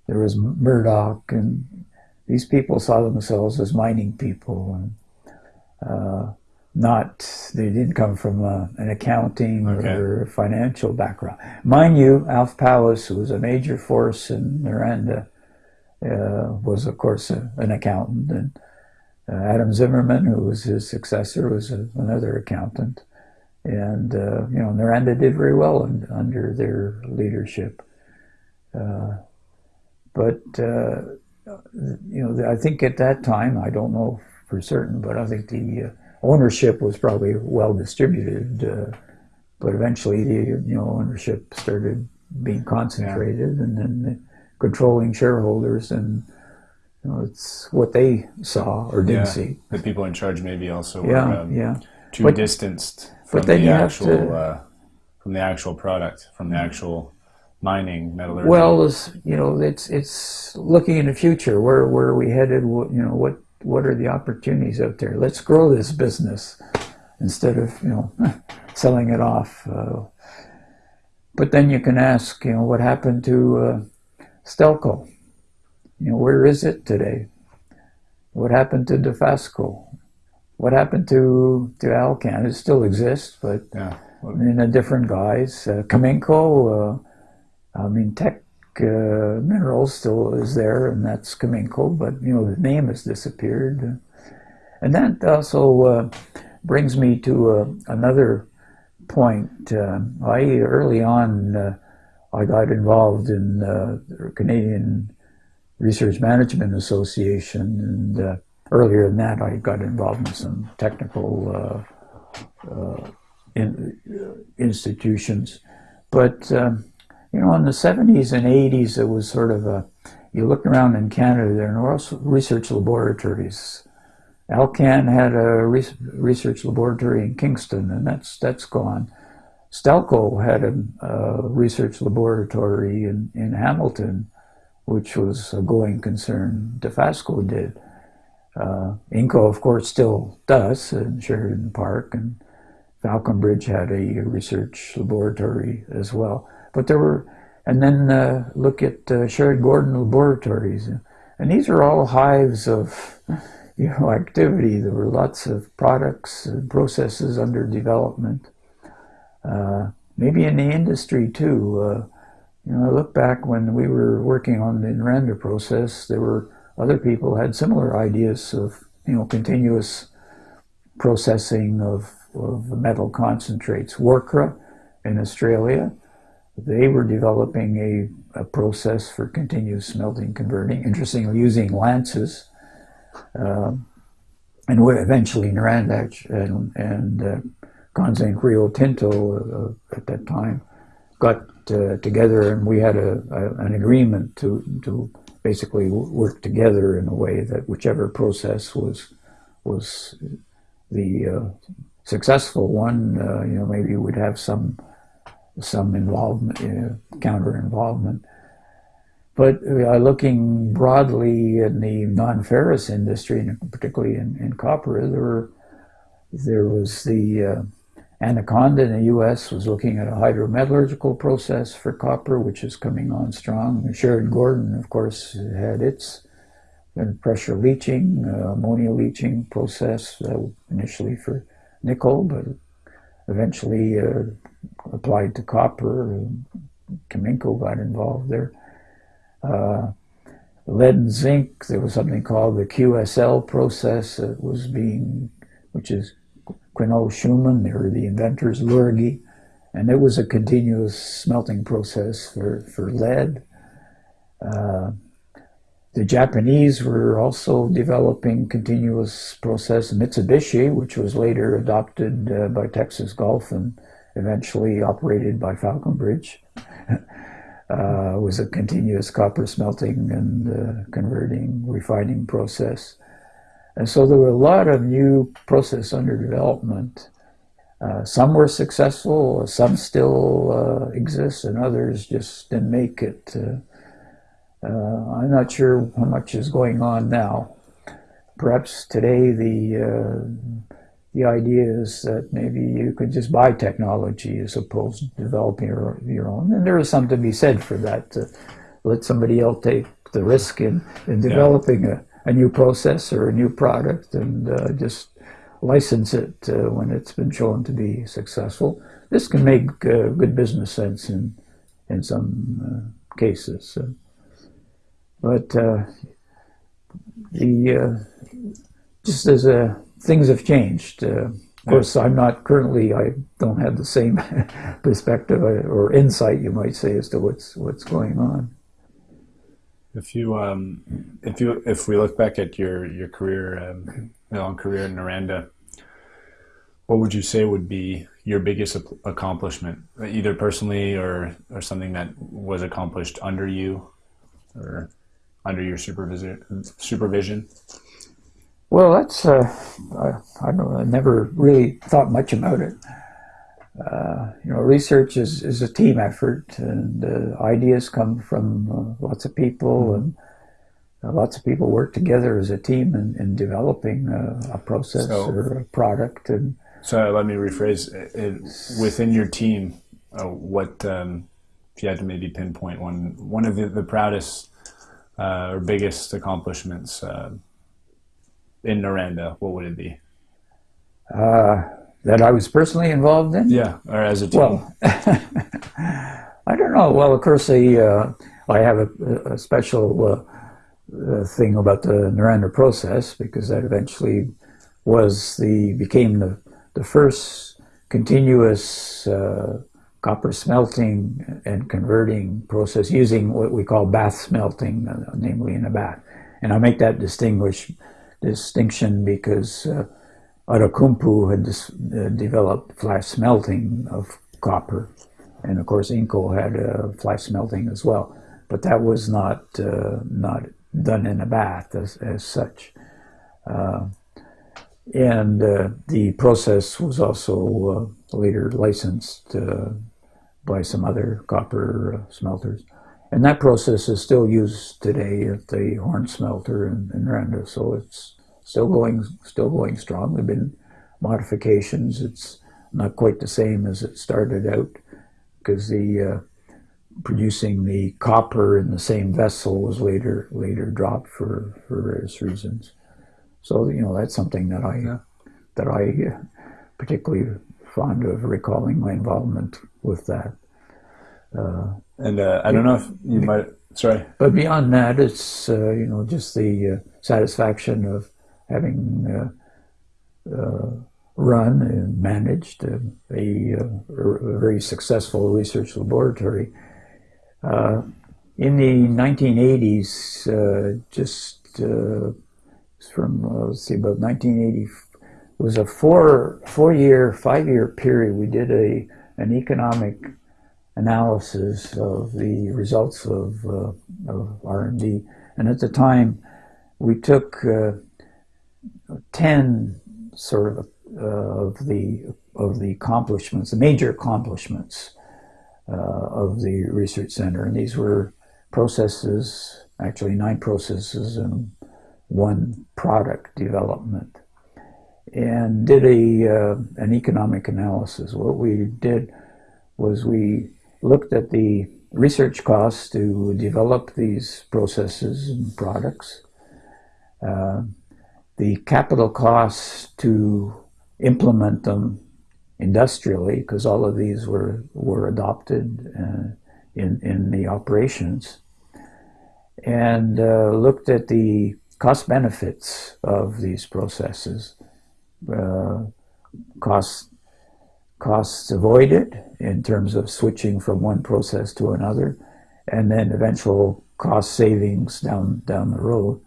there was Murdoch, and these people saw themselves as mining people, and uh, not they didn't come from uh, an accounting Okay. or financial background. Mind you, Alf Powis, who was a major force in Noranda, uh, was of course a, an accountant, and uh, Adam Zimmerman, who was his successor, was a, another accountant, and uh, you know Noranda did very well un, under their leadership. Uh, but uh, you know, I think at that time, I don't know for certain, but I think the uh, ownership was probably well distributed. Uh, but eventually, the you know ownership started being concentrated, and then the controlling shareholders, and you know, it's what they saw or didn't Yeah. see. The people in charge maybe also were Yeah, um, yeah. too But- distanced from the actual to- uh, from the actual product, from the actual mining metallurgy. Well, it's, you know, it's it's looking in the future. Where where are we headed? What, you know, what what are the opportunities out there? Let's grow this business instead of you know selling it off. Uh, but then you can ask, you know, what happened to uh, Stelco? You know, where is it today? What happened to Dofasco? What happened to to Alcan? It still exists, but yeah. In a different guise. Uh, Cominco, uh, I mean, Teck uh, Minerals still is there, and that's Cominco, but you know the name has disappeared. And that also uh, brings me to uh, another point. Uh, I early on uh, I got involved in uh, the Canadian Research Management Association, and earlier than that, I got involved in some technical in, institutions. But um, you know, in the '70s and '80s, it was sort of a. You look around in Canada, there also research laboratories. Alcan had a research laboratory in Kingston, and that's that's gone. Stelco had a, a research laboratory in, in Hamilton, which was a going concern. Dofasco did. Uh, Inco, of course, still does in Sheridan Park, and Falconbridge had a research laboratory as well. But there were, and then uh, look at uh, Gordon Laboratories, and these are all hives of, you know, activity. There were lots of products and processes under development. Uh, maybe in the industry too. Uh, you know, I look back when we were working on the Noranda process, there were other people had similar ideas of, you know, continuous processing of, of metal concentrates. WORCRA in Australia, they were developing a, a process for continuous smelting converting, interestingly using lances. Um, and eventually Noranda and, and uh, Conzinc Rio Tinto uh, at that time got uh, together and we had a, a, an agreement to, to basically work together in a way that whichever process was was the uh, successful one, uh, you know, maybe would have some some involvement, uh, counter involvement. but uh, looking broadly in the non-ferrous industry, and particularly in, in copper, there were, there was the uh, Anaconda in the U.S. was looking at a hydrometallurgical process for copper, which is coming on strong. Sherritt Gordon, of course, had its pressure leaching, uh, ammonia leaching process, uh, initially for nickel, but eventually uh, applied to copper. Cominco got involved there. Uh, lead and zinc, there was something called the QSL process that was being, which is Queneau Schuhmann, they were the inventors, Lurgi, and it was a continuous smelting process for, for lead. Uh, the Japanese were also developing continuous process. Mitsubishi, which was later adopted uh, by Texas Gulf and eventually operated by Falconbridge, uh, was a continuous copper smelting and uh, converting, refining process. And so there were a lot of new process under development. Uh, some were successful, some still uh, exist, and others just didn't make it. Uh, uh, I'm not sure how much is going on now. Perhaps today the the idea is that maybe you could just buy technology as opposed to developing your, your own. And there is something to be said for that. To let somebody else take the risk in, in developing yeah. a, a new process or a new product and uh, just license it uh, when it's been shown to be successful. This can make uh, good business sense in, in some uh, cases. But uh, the uh, just as a things have changed. Uh, of course, I'm not currently. I don't have the same perspective or insight, you might say, as to what's what's going on. If you um, if you if we look back at your your career, um, long career in Noranda, what would you say would be your biggest accomplishment, either personally or or something that was accomplished under you, or under your supervision supervision? Well, that's uh, I, I, don't, I never really thought much about it. Uh, you know, research is, is a team effort, and uh, ideas come from uh, lots of people, mm-hmm. and uh, lots of people work together as a team in, in developing a process so, or a product. And so, let me rephrase: it, within your team, uh, what um, if you had to maybe pinpoint one one of the, the proudest or biggest accomplishments? In Noranda, what would it be? Uh, that I was personally involved in? Yeah, or as a team. Well, I don't know. Well, of course, I, uh, I have a, a special uh, uh, thing about the Noranda process because that eventually was the became the the first continuous uh, copper smelting and converting process using what we call bath smelting, uh, namely in a bath. And I make that distinguish distinction because uh, Outokumpu had uh, developed flash smelting of copper, and of course Inco had uh, flash smelting as well, but that was not uh, not done in a bath as, as such. Uh, and uh, the process was also uh, later licensed by some other copper smelters. And that process is still used today at the Horne smelter in, in Randa, so it's still going, still going strong. There've been modifications. It's not quite the same as it started out because the uh, producing the copper in the same vessel was later later dropped for, for various reasons. So you know that's something that I yeah. that I uh, particularly fond of recalling my involvement with that. Uh, and uh, I don't know if you might. Sorry. But beyond that, it's uh, you know just the uh, satisfaction of having uh, run and managed a, a, a, very successful research laboratory. Uh, in the 1980s, uh, just from let's see, about 1980, it was a four four year, five year period. We did a an economic analysis of the results of, uh, of R&D. And at the time, we took uh, 10 sort of uh, of the of the accomplishments, the major accomplishments uh, of the research center, and these were processes, actually nine processes and one product development, and did a uh, an economic analysis. What we did was we looked at the research costs to develop these processes and products, uh, the capital costs to implement them industrially, because all of these were, were adopted uh, in, in the operations, and uh, looked at the cost benefits of these processes, uh, costs, avoided in terms of switching from one process to another, and then eventual cost savings down, down the road.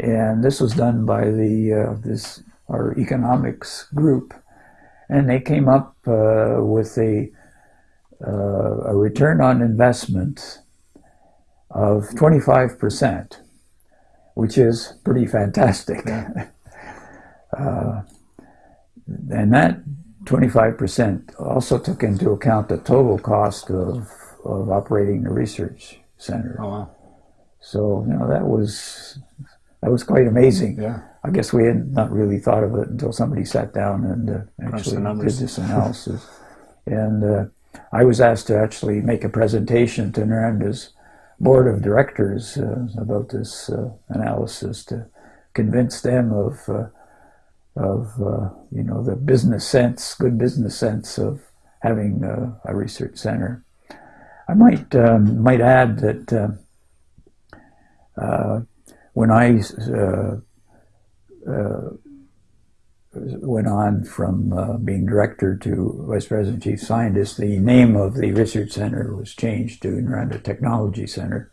And this was done by the, uh, this, our economics group and they came up uh, with a, uh, a return on investment of 25%, which is pretty fantastic. uh, and that 25% also took into account the total cost of, of operating the research center. Oh, wow. So, you know, that was, that was quite amazing. Yeah. I guess we had not really thought of it until somebody sat down and uh, actually did this analysis. and uh, I was asked to actually make a presentation to Noranda's board of directors uh, about this uh, analysis to convince them of uh, of uh, you know the business sense, good business sense of having a research center. I might um, might add that when I uh, went on from uh, being director to vice president chief scientist, the name of the research center was changed to Noranda Technology Center,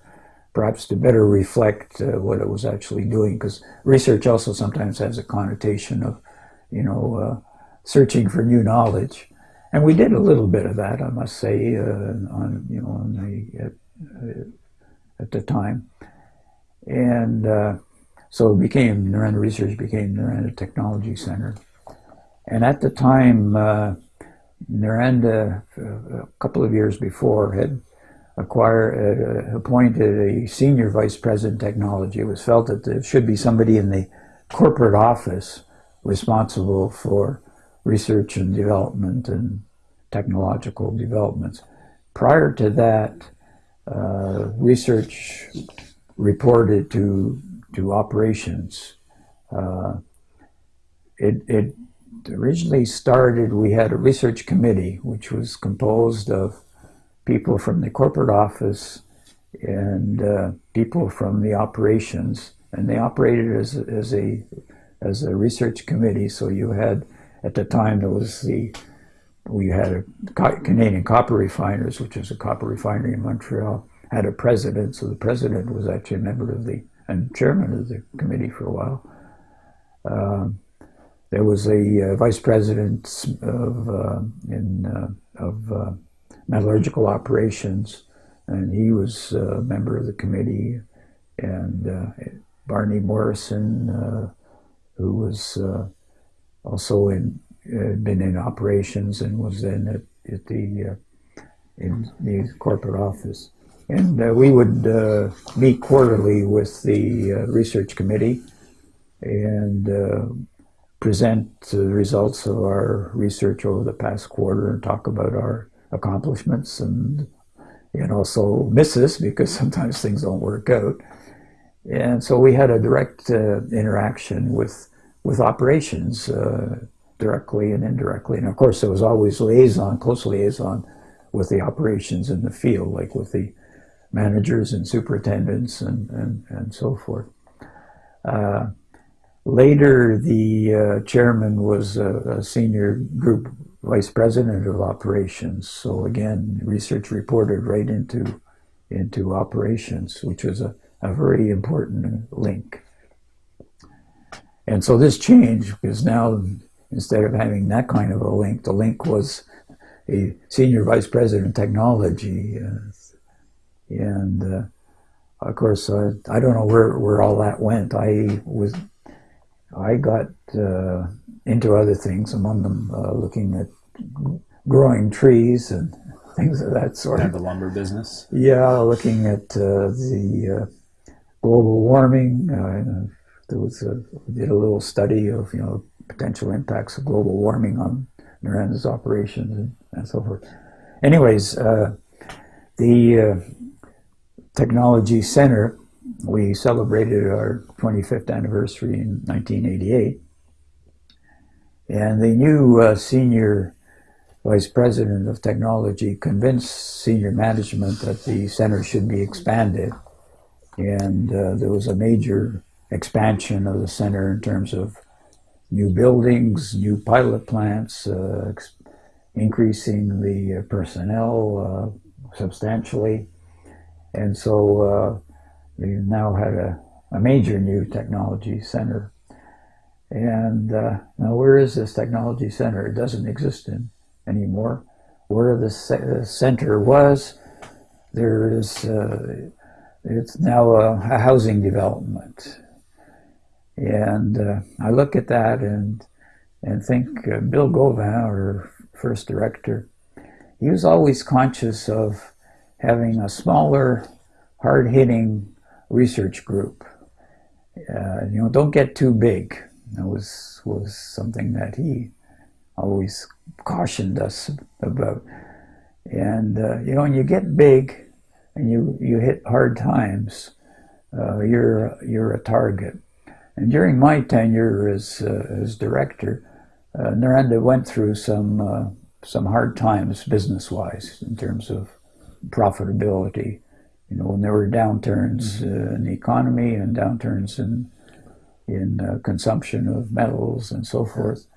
perhaps to better reflect uh, what it was actually doing, because research also sometimes has a connotation of, you know, uh, searching for new knowledge. And we did a little bit of that, I must say, uh, on, you know, on the, at, uh, at the time. And so it became, Noranda Research became Noranda Technology Center. And at the time, uh, Noranda, uh, a couple of years before, had acquired, uh, appointed a senior vice president technology. It was felt that there should be somebody in the corporate office responsible for research and development and technological developments. Prior to that, uh, research reported to to operations. Uh, it, it originally started, we had a research committee, which was composed of people from the corporate office and uh, people from the operations, and they operated as, as a as a research committee. So you had, at the time, there was the we had a Canadian Copper Refiners, which was a copper refinery in Montreal, had a president. So the president was actually a member of the and chairman of the committee for a while. Uh, there was a uh, vice president of uh, in uh, of uh, metallurgical operations, and he was a member of the committee. And uh, Barney Morrison, who was also in been in operations and was then at, at the in the corporate office. And uh, we would uh, meet quarterly with the uh, research committee and uh, present the results of our research over the past quarter and talk about our accomplishments and and also misses because sometimes things don't work out. And so we had a direct uh, interaction with with operations uh, directly and indirectly. And of course, there was always liaison, close liaison with the operations in the field, like with the managers and superintendents and, and, and so forth. Uh, later, the uh, chairman was a, a, senior group vice president of operations. So again, research reported right into, into operations, which was a, a very important link. And so this changed because now instead of having that kind of a link, the link was a senior vice president of technology, uh, and uh, of course, uh, I don't know where, where all that went. I was, I got uh, into other things, among them uh, looking at growing trees and things of that sort. The lumber business. Yeah, looking at uh, the uh, global warming. Uh, there was a, did a little study of you know potential impacts of global warming on Noranda's operations and, and so forth. Anyways, uh, the uh, technology center we celebrated our 25th anniversary in 1988, and the new uh, senior vice president of technology convinced senior management that the center should be expanded. And uh, there was a major expansion of the center in terms of new buildings, new pilot plants, uh, increasing the personnel uh, substantially. And so uh, we now had a, a, major new technology center. And uh, now where is this technology center? It doesn't exist in anymore. Where the, center was, there is, uh, it's now a, a, housing development. And uh, I look at that and, and think uh, Bill Gauvin, our first director, he was always conscious of having a smaller, hard-hitting research group. Uh, you know, don't get too big. That was was something that he always cautioned us about. And uh, you know, when you get big and you you hit hard times, uh, you're you're a target. And during my tenure as uh, as director, uh, Noranda went through some uh, some hard times business wise in terms of profitability. You know, when there were downturns mm-hmm. in the economy and downturns in in consumption of metals and so forth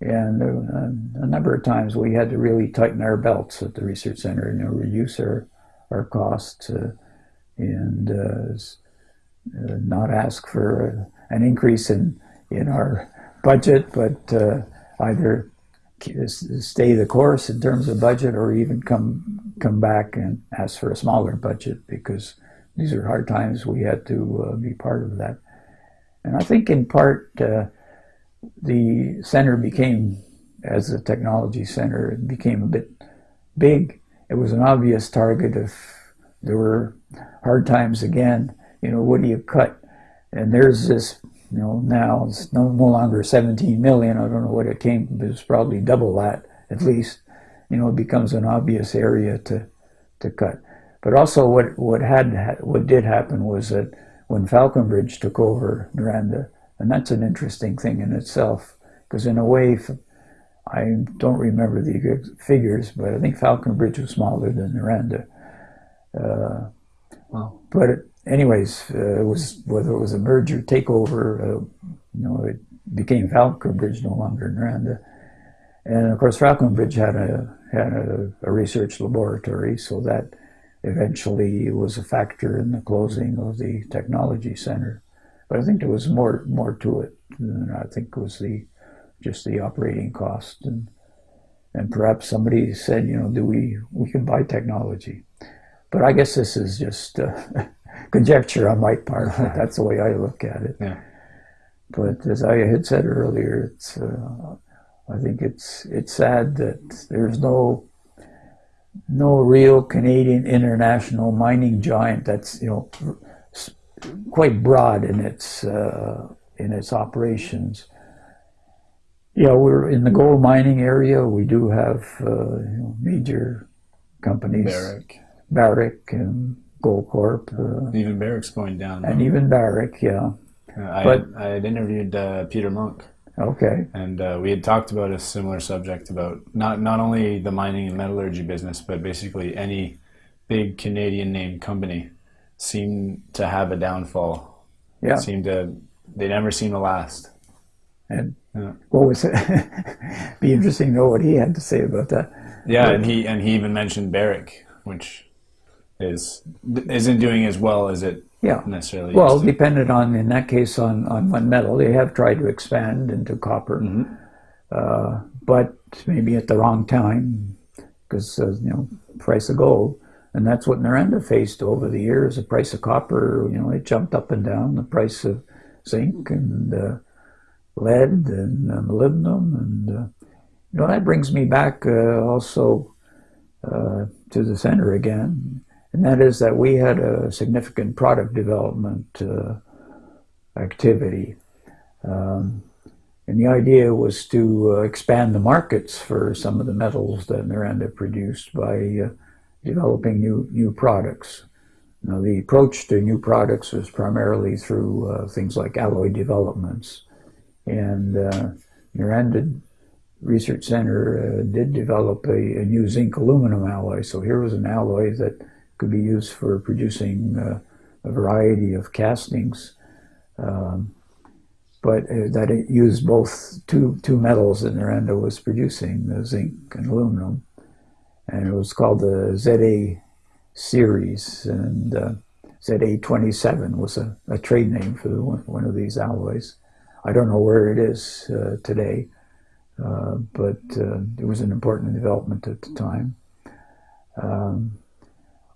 and uh, a number of times we had to really tighten our belts at the research center and you know, reduce our, our costs uh, and uh, uh not ask for an increase in, in our budget, but uh, either stay the course in terms of budget or even come, come back and ask for a smaller budget because these are hard times. We had to uh, be part of that. And I think in part, the center became, as a technology center, it became a bit big. It was an obvious target if there were hard times again. You know, what do you cut? And there's this, you know, now it's no, no longer 17 million. I don't know what it came, but it's probably double that at least. You know, it becomes an obvious area to to cut. But also, what what had what did happen was that when Falconbridge took over Noranda, and that's an interesting thing in itself, because in a way, I don't remember the figures, but I think Falconbridge was smaller than Noranda. Uh, wow. But it, anyways, uh, it was whether it was a merger takeover, uh, you know, it became Falconbridge, no longer in Noranda. And of course, Falconbridge had a had a, a, research laboratory, so that eventually was a factor in the closing of the technology center. But I think there was more more to it than I think was the just the operating cost and and perhaps somebody said, you know, do we we can buy technology? But I guess this is just uh, conjecture on my part. But that's the way I look at it. Yeah. But as I had said earlier, it's uh, I think it's it's sad that there's no no real Canadian international mining giant that's you know quite broad in its uh, in its operations. Yeah, we're in the gold mining area. We do have uh, you know, major companies, Barrick, Barrick and Goldcorp. Uh, even Barrick's going down, and even Barrick, yeah. I but had, I had interviewed uh, Peter Munk. Okay. And uh, we had talked about a similar subject about not not only the mining and metallurgy business, but basically any big Canadian name company seemed to have a downfall. Yeah. Seem to they never seem to last. And yeah. what was it? Be interesting to know what he had to say about that. Yeah, but, and he and he even mentioned Barrick, which is isn't doing as well as it yeah. necessarily. Well, depended on in that case on on one metal, they have tried to expand into copper, mm -hmm. uh, but maybe at the wrong time because uh, you know price of gold. And that's what Noranda faced over the years. The price of copper, you know, it jumped up and down. The price of zinc and uh, lead and uh, molybdenum. And, uh, you know, that brings me back uh, also uh, to the center again, and that is that we had a significant product development uh, activity. Um, and the idea was to uh, expand the markets for some of the metals that Noranda produced by uh, developing new, new products. Now, the approach to new products was primarily through uh, things like alloy developments. And uh, Noranda Research Center uh, did develop a, a, new zinc aluminum alloy. So here was an alloy that could be used for producing uh, a variety of castings. Um, but uh, that it used both two, two metals that Noranda was producing, the zinc and aluminum. And it was called the ZA series. And uh, ZA27 was a, a, trade name for the, one of these alloys. I don't know where it is uh, today, uh, but uh, it was an important development at the time. Um,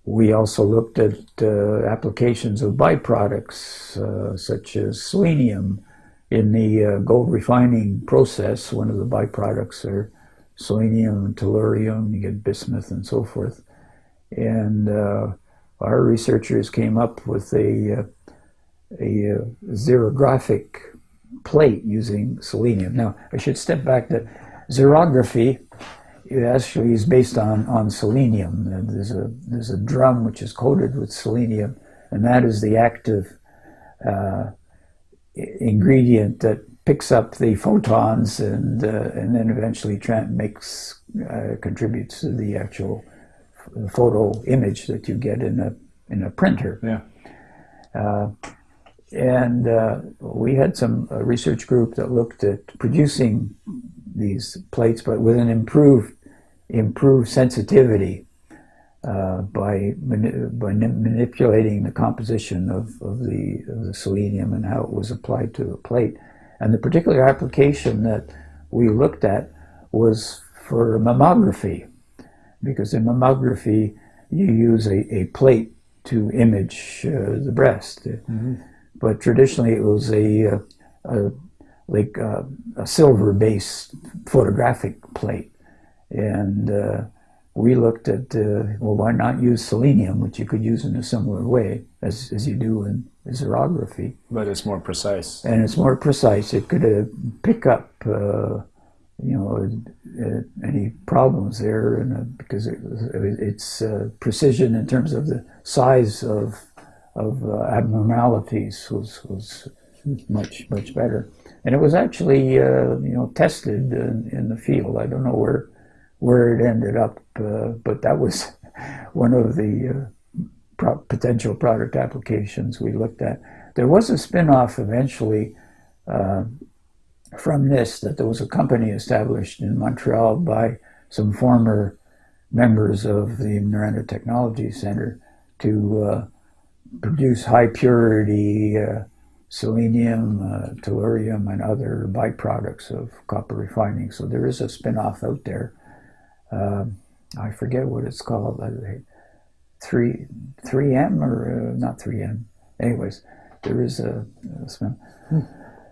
we also looked at uh, applications of byproducts uh, such as selenium in the uh, gold refining process. One of the byproducts are selenium and tellurium, you get bismuth and so forth. And uh, our researchers came up with a, a, a xerographic plate using selenium. Now, I should step back to xerography actually is based on, on selenium. There's a, there's a drum which is coated with selenium, and that is the active uh, ingredient that picks up the photons and, uh, and then eventually makes, uh, contributes to the actual photo image that you get in a, in a printer. Yeah. Uh, and uh, we had some research group that looked at producing these plates, but with an improved improved sensitivity uh, by, mani by manipulating the composition of, of, the, of the selenium and how it was applied to the plate. And the particular application that we looked at was for mammography, because in mammography you use a, a plate to image uh, the breast. Mm -hmm but traditionally it was a, a, a like a, a silver-based photographic plate, and uh, we looked at uh, well, why not use selenium, which you could use in a similar way as as you do in xerography. But it's more precise. And it's more precise. It could uh, pick up. Uh, you know, uh, any problems there, and because it, it's uh, precision in terms of the size of of uh, abnormalities was, was much, much better. And it was actually, uh, you know, tested in, in, the field. I don't know where, where it ended up, uh, but that was one of the uh, pro potential product applications we looked at. There was a spin-off eventually uh, from this, that there was a company established in Montreal by some former members of the Noranda Technology Center to uh, produce high purity uh, selenium, uh, tellurium, and other byproducts of copper refining. So there is a spin-off out there. Um, I forget what it's called. Uh, three, 3M or uh, not 3M. Anyways, there is a, a spin. Hmm.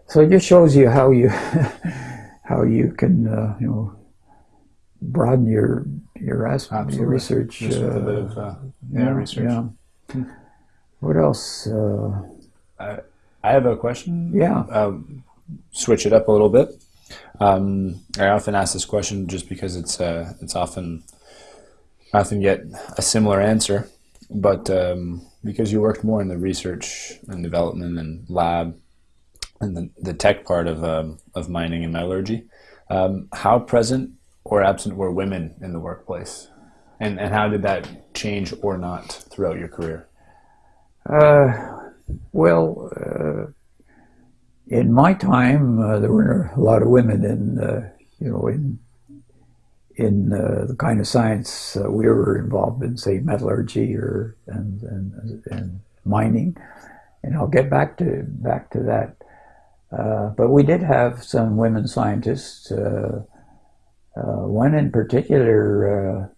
So it just shows you how you how you can uh, you know broaden your your, your research. Just with a bit of uh, yeah, yeah, research. Yeah. Hmm. What else? Uh, I, I have a question. Yeah. Um, switch it up a little bit. Um, I often ask this question just because it's uh, it's often I often get a similar answer, but um, because you worked more in the research and development and lab and the, the tech part of um, of mining and metallurgy, um, how present or absent were women in the workplace, and and how did that change or not throughout your career? Uh, well, uh, in my time, uh, there were a lot of women in, uh, you know, in in uh, the kind of science we were involved in, say metallurgy or and, and, and mining, and I'll get back to back to that. Uh, but we did have some women scientists. one in particular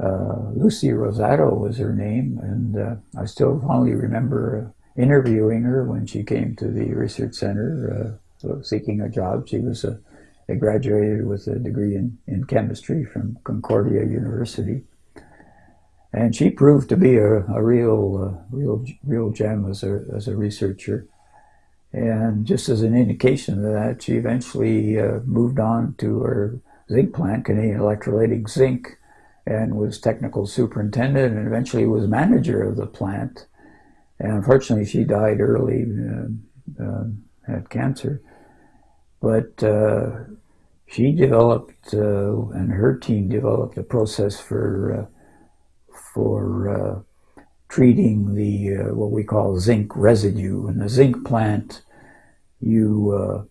uh, Lucy Rosato was her name, and uh, I still fondly remember uh, interviewing her when she came to the research center uh, seeking a job. She was a, a, graduated with a degree in, in chemistry from Concordia University. And she proved to be a, a real, uh, real, real gem as a, as a researcher. And just as an indication of that, she eventually uh, moved on to her zinc plant, Canadian Electrolytic Zinc, and was technical superintendent and eventually was manager of the plant. And unfortunately, she died early, uh, uh, had cancer. But uh, she developed, uh, and her team developed a process for for treating the what we call zinc residue. In the zinc plant, you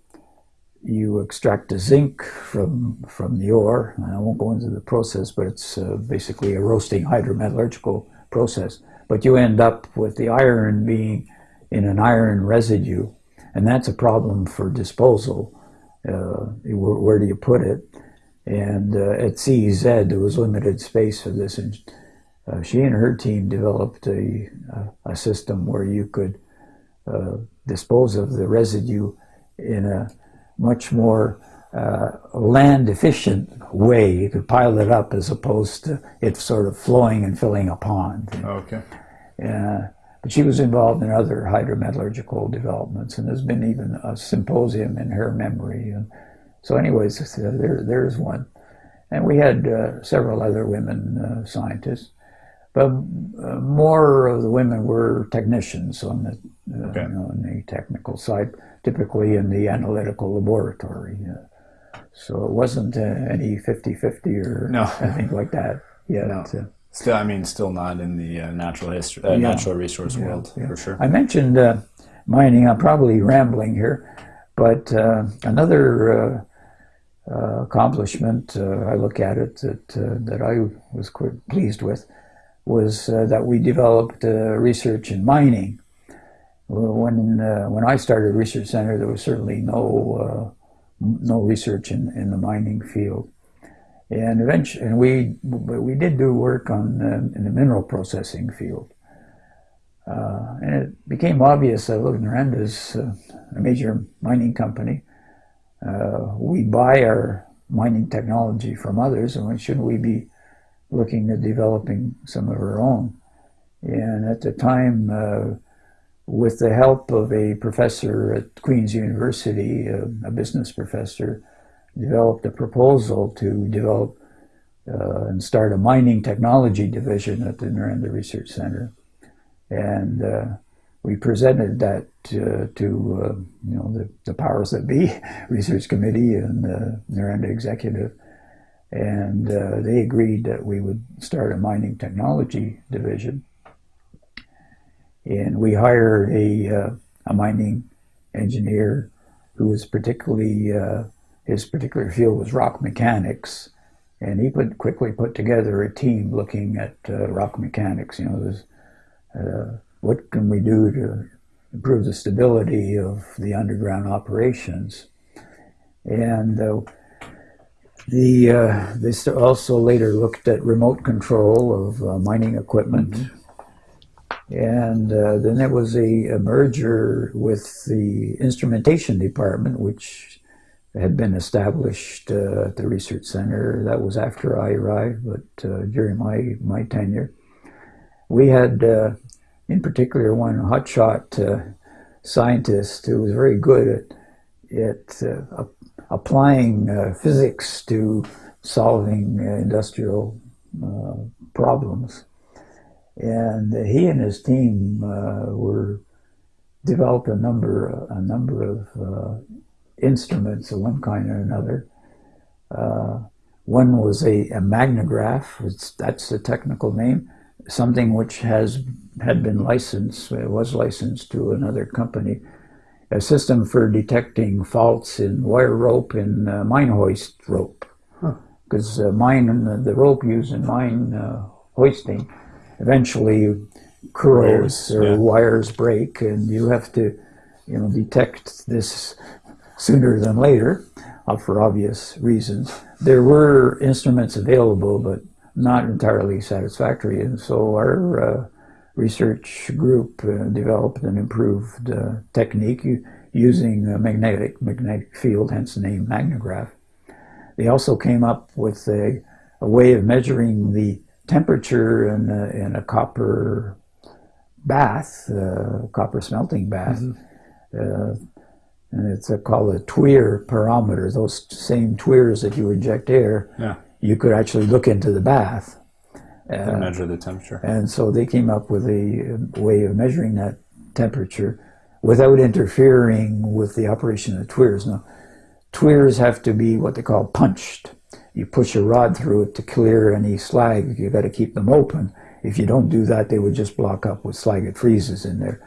you extract the zinc from from the ore. I won't go into the process, but it's uh, basically a roasting hydrometallurgical process. But you end up with the iron being in an iron residue, and that's a problem for disposal. Uh, where, where, do you put it? And uh, at CEZ, there was limited space for this, and uh, she and her team developed a, a system where you could uh, dispose of the residue in a much more uh, land efficient way. You could pile it up as opposed to it sort of flowing and filling a pond. Okay. Uh, but she was involved in other hydrometallurgical developments, and there's been even a symposium in her memory. And so, anyways, uh, there, there's one. And we had uh, several other women uh, scientists, but uh, more of the women were technicians on the, uh, okay. you know, on the technical side typically in the analytical laboratory. Uh, so it wasn't uh, any 50-50 or no. anything like that yet. No. Uh, still, I mean, still not in the uh, natural history, uh, yeah. natural resource yeah, world yeah. for sure. I mentioned uh, mining. I'm probably rambling here, but another accomplishment I look at it that that I was quite pleased with was that we developed research in mining when uh, when I started Research Center, there was certainly no uh, no research in, in the mining field, and eventually, and we we did do work on uh, in the mineral processing field, uh, and it became obvious that look, Noranda is uh, a major mining company. Uh, we buy our mining technology from others, and why shouldn't we be looking at developing some of our own? And at the time with the help of a professor at Queen's University, a, a business professor, developed a proposal to develop uh, and start a mining technology division at the Noranda Research Center. And uh, we presented that to, to uh, you know, the, the, powers that be, research committee and the Noranda executive. And uh, they agreed that we would start a mining technology division. And we hired a, uh, a mining engineer who was particularly, uh, his particular field was rock mechanics. And he put, quickly put together a team looking at uh, rock mechanics. You know, uh, what can we do to improve the stability of the underground operations? And uh, the uh, they also later looked at remote control of uh, mining equipment. Mm -hmm. And uh, then there was a, a, merger with the instrumentation department, which had been established uh, at the research center. That was after I arrived, but uh, during my, my tenure. We had, uh, in particular, one hotshot uh, scientist who was very good at, at uh, applying physics to solving industrial problems. And he and his team uh, were developed a number a number of uh, instruments of one kind or another. Uh, one was a, a magnograph. It's, that's the technical name. Something which has had been licensed, it was licensed to another company. A system for detecting faults in wire rope and uh, mine hoist rope. Because huh. uh, mine, the rope used in mine uh, hoisting eventually curls or yeah. wires break and you have to you know detect this sooner than later uh, for obvious reasons. There were instruments available but not entirely satisfactory and so our uh, research group uh, developed an improved uh, technique using a magnetic magnetic field hence the name magnograph. They also came up with a, a way of measuring the temperature in a, in a copper bath, uh, copper smelting bath, uh, and it's a, called a tuyere pyrometer. Those same tuyeres that you inject air, Yeah. you could actually look into the bath. And uh, measure the temperature. And so they came up with a way of measuring that temperature without interfering with the operation of the tuyeres. Now, tuyeres have to be what they call punched. You push a rod through it to clear any slag. You got to keep them open. If you don't do that, they would just block up with slag. It freezes in there.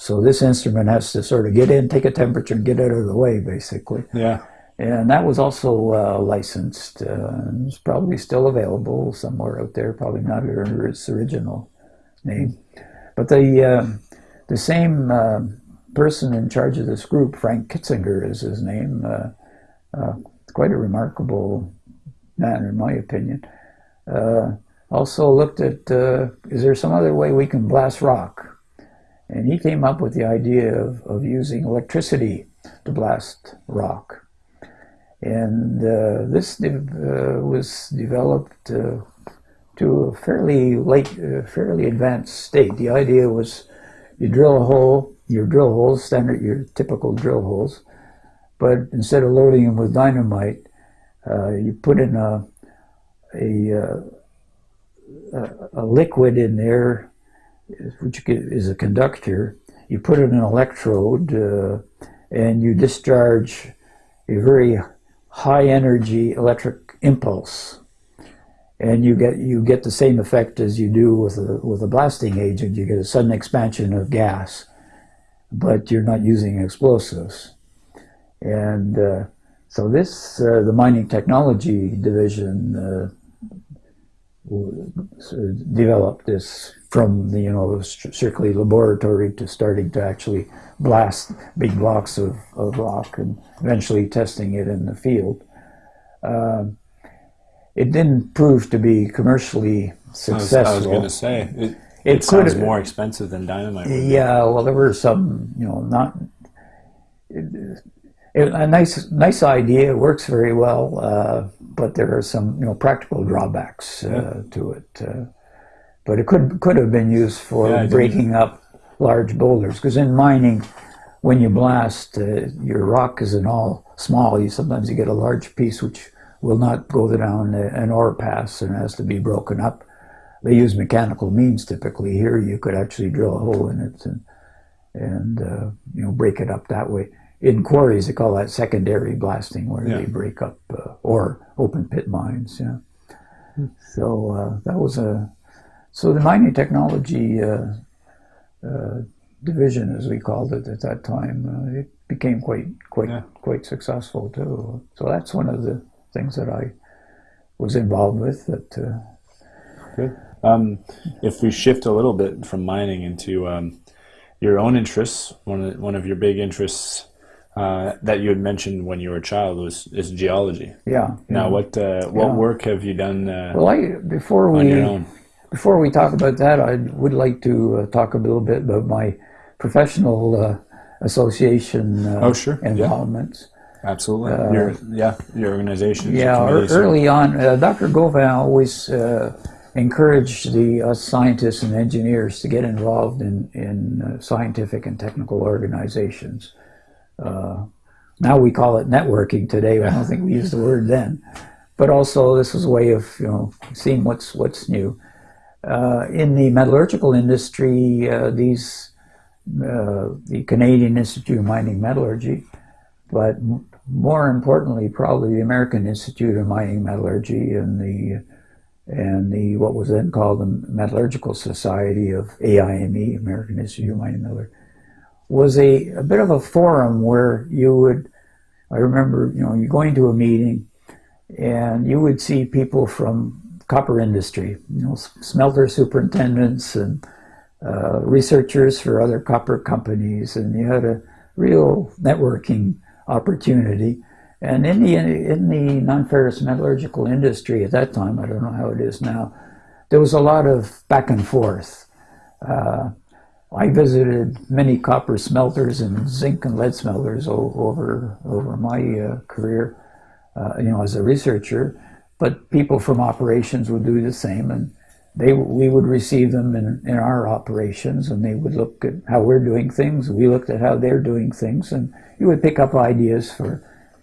So this instrument has to sort of get in, take a temperature, and get out of the way, basically. Yeah. And that was also uh, licensed. Uh, it's probably still available somewhere out there, probably not under its original name. But the, uh, the same uh, person in charge of this group, Frank Kitzinger is his name, uh, uh, quite a remarkable man in my opinion, uh, also looked at, uh, is there some other way we can blast rock? And he came up with the idea of, of using electricity to blast rock. And uh, this de- uh, was developed uh, to a fairly late, uh, fairly advanced state. The idea was you drill a hole, your drill holes, standard, your typical drill holes, but instead of loading them with dynamite, uh, you put in a, a, uh, a, a liquid in there, which is a conductor. You put it in an electrode, uh, and you discharge a very high energy electric impulse. And you get you get the same effect as you do with a with a blasting agent. You get a sudden expansion of gas but you're not using explosives. And uh, so this uh, the mining technology division uh, developed this from the you know strictly laboratory to starting to actually blast big blocks of, of rock and eventually testing it in the field. Uh, it didn't prove to be commercially successful. I was, was going to say it. It It, sounds more expensive than dynamite. Yeah, well, there were some, you know, not it, a nice, nice idea. It works very well, uh, but there are some, you know, practical drawbacks uh, to it. Uh, but it could could have been used for Yeah, breaking up large boulders because in mining, when you blast, uh, your rock isn't all small. You sometimes you get a large piece which will not go down an ore pass and has to be broken up. They use mechanical means typically. Here, you could actually drill a hole in it and and uh, you know break it up that way. In quarries, they call that secondary blasting, where Yeah. they break up uh, or open pit mines. Yeah. So uh, that was a so the mining technology uh, uh, division, as we called it at that time, uh, it became quite quite Yeah. quite successful too. So that's one of the things that I was involved with. That uh, Good. Um, if we shift a little bit from mining into um, your own interests, one of, one of your big interests uh, that you had mentioned when you were a child was is geology. yeah. Now, what uh, what Yeah. work have you done uh, Well, I before on we your own? Before we talk about that, I would like to uh, talk a little bit about my professional uh, association uh, Oh, sure. Yeah. involvements. Absolutely. your yeah, your organization. Yeah, early on, uh, Dr. Gauvin always uh, encouraged the us scientists and engineers to get involved in, in uh, scientific and technical organizations. Uh, now we call it networking today. I don't think we used the word then. But also, this is a way of you know seeing what's what's new. Uh, in the metallurgical industry, uh, these uh, the Canadian Institute of Mining Metallurgy, but more importantly, probably the American Institute of Mining Metallurgy and the and the what was then called the Metallurgical Society of AIME, American Institute of Mining Metallurgy, was a, a bit of a forum where you would, I remember, you know, you going to a meeting and you would see people from copper industry, you know, smelter superintendents and uh, researchers for other copper companies, and you had a real networking opportunity. And in the in the non-ferrous metallurgical industry at that time, I don't know how it is now, there was a lot of back and forth. Uh, I visited many copper smelters and zinc and lead smelters over over my uh, career, uh, you know, as a researcher. But people from operations would do the same, and they we would receive them in, in our operations, and they would look at how we're doing things. We looked at how they're doing things, and you would pick up ideas for,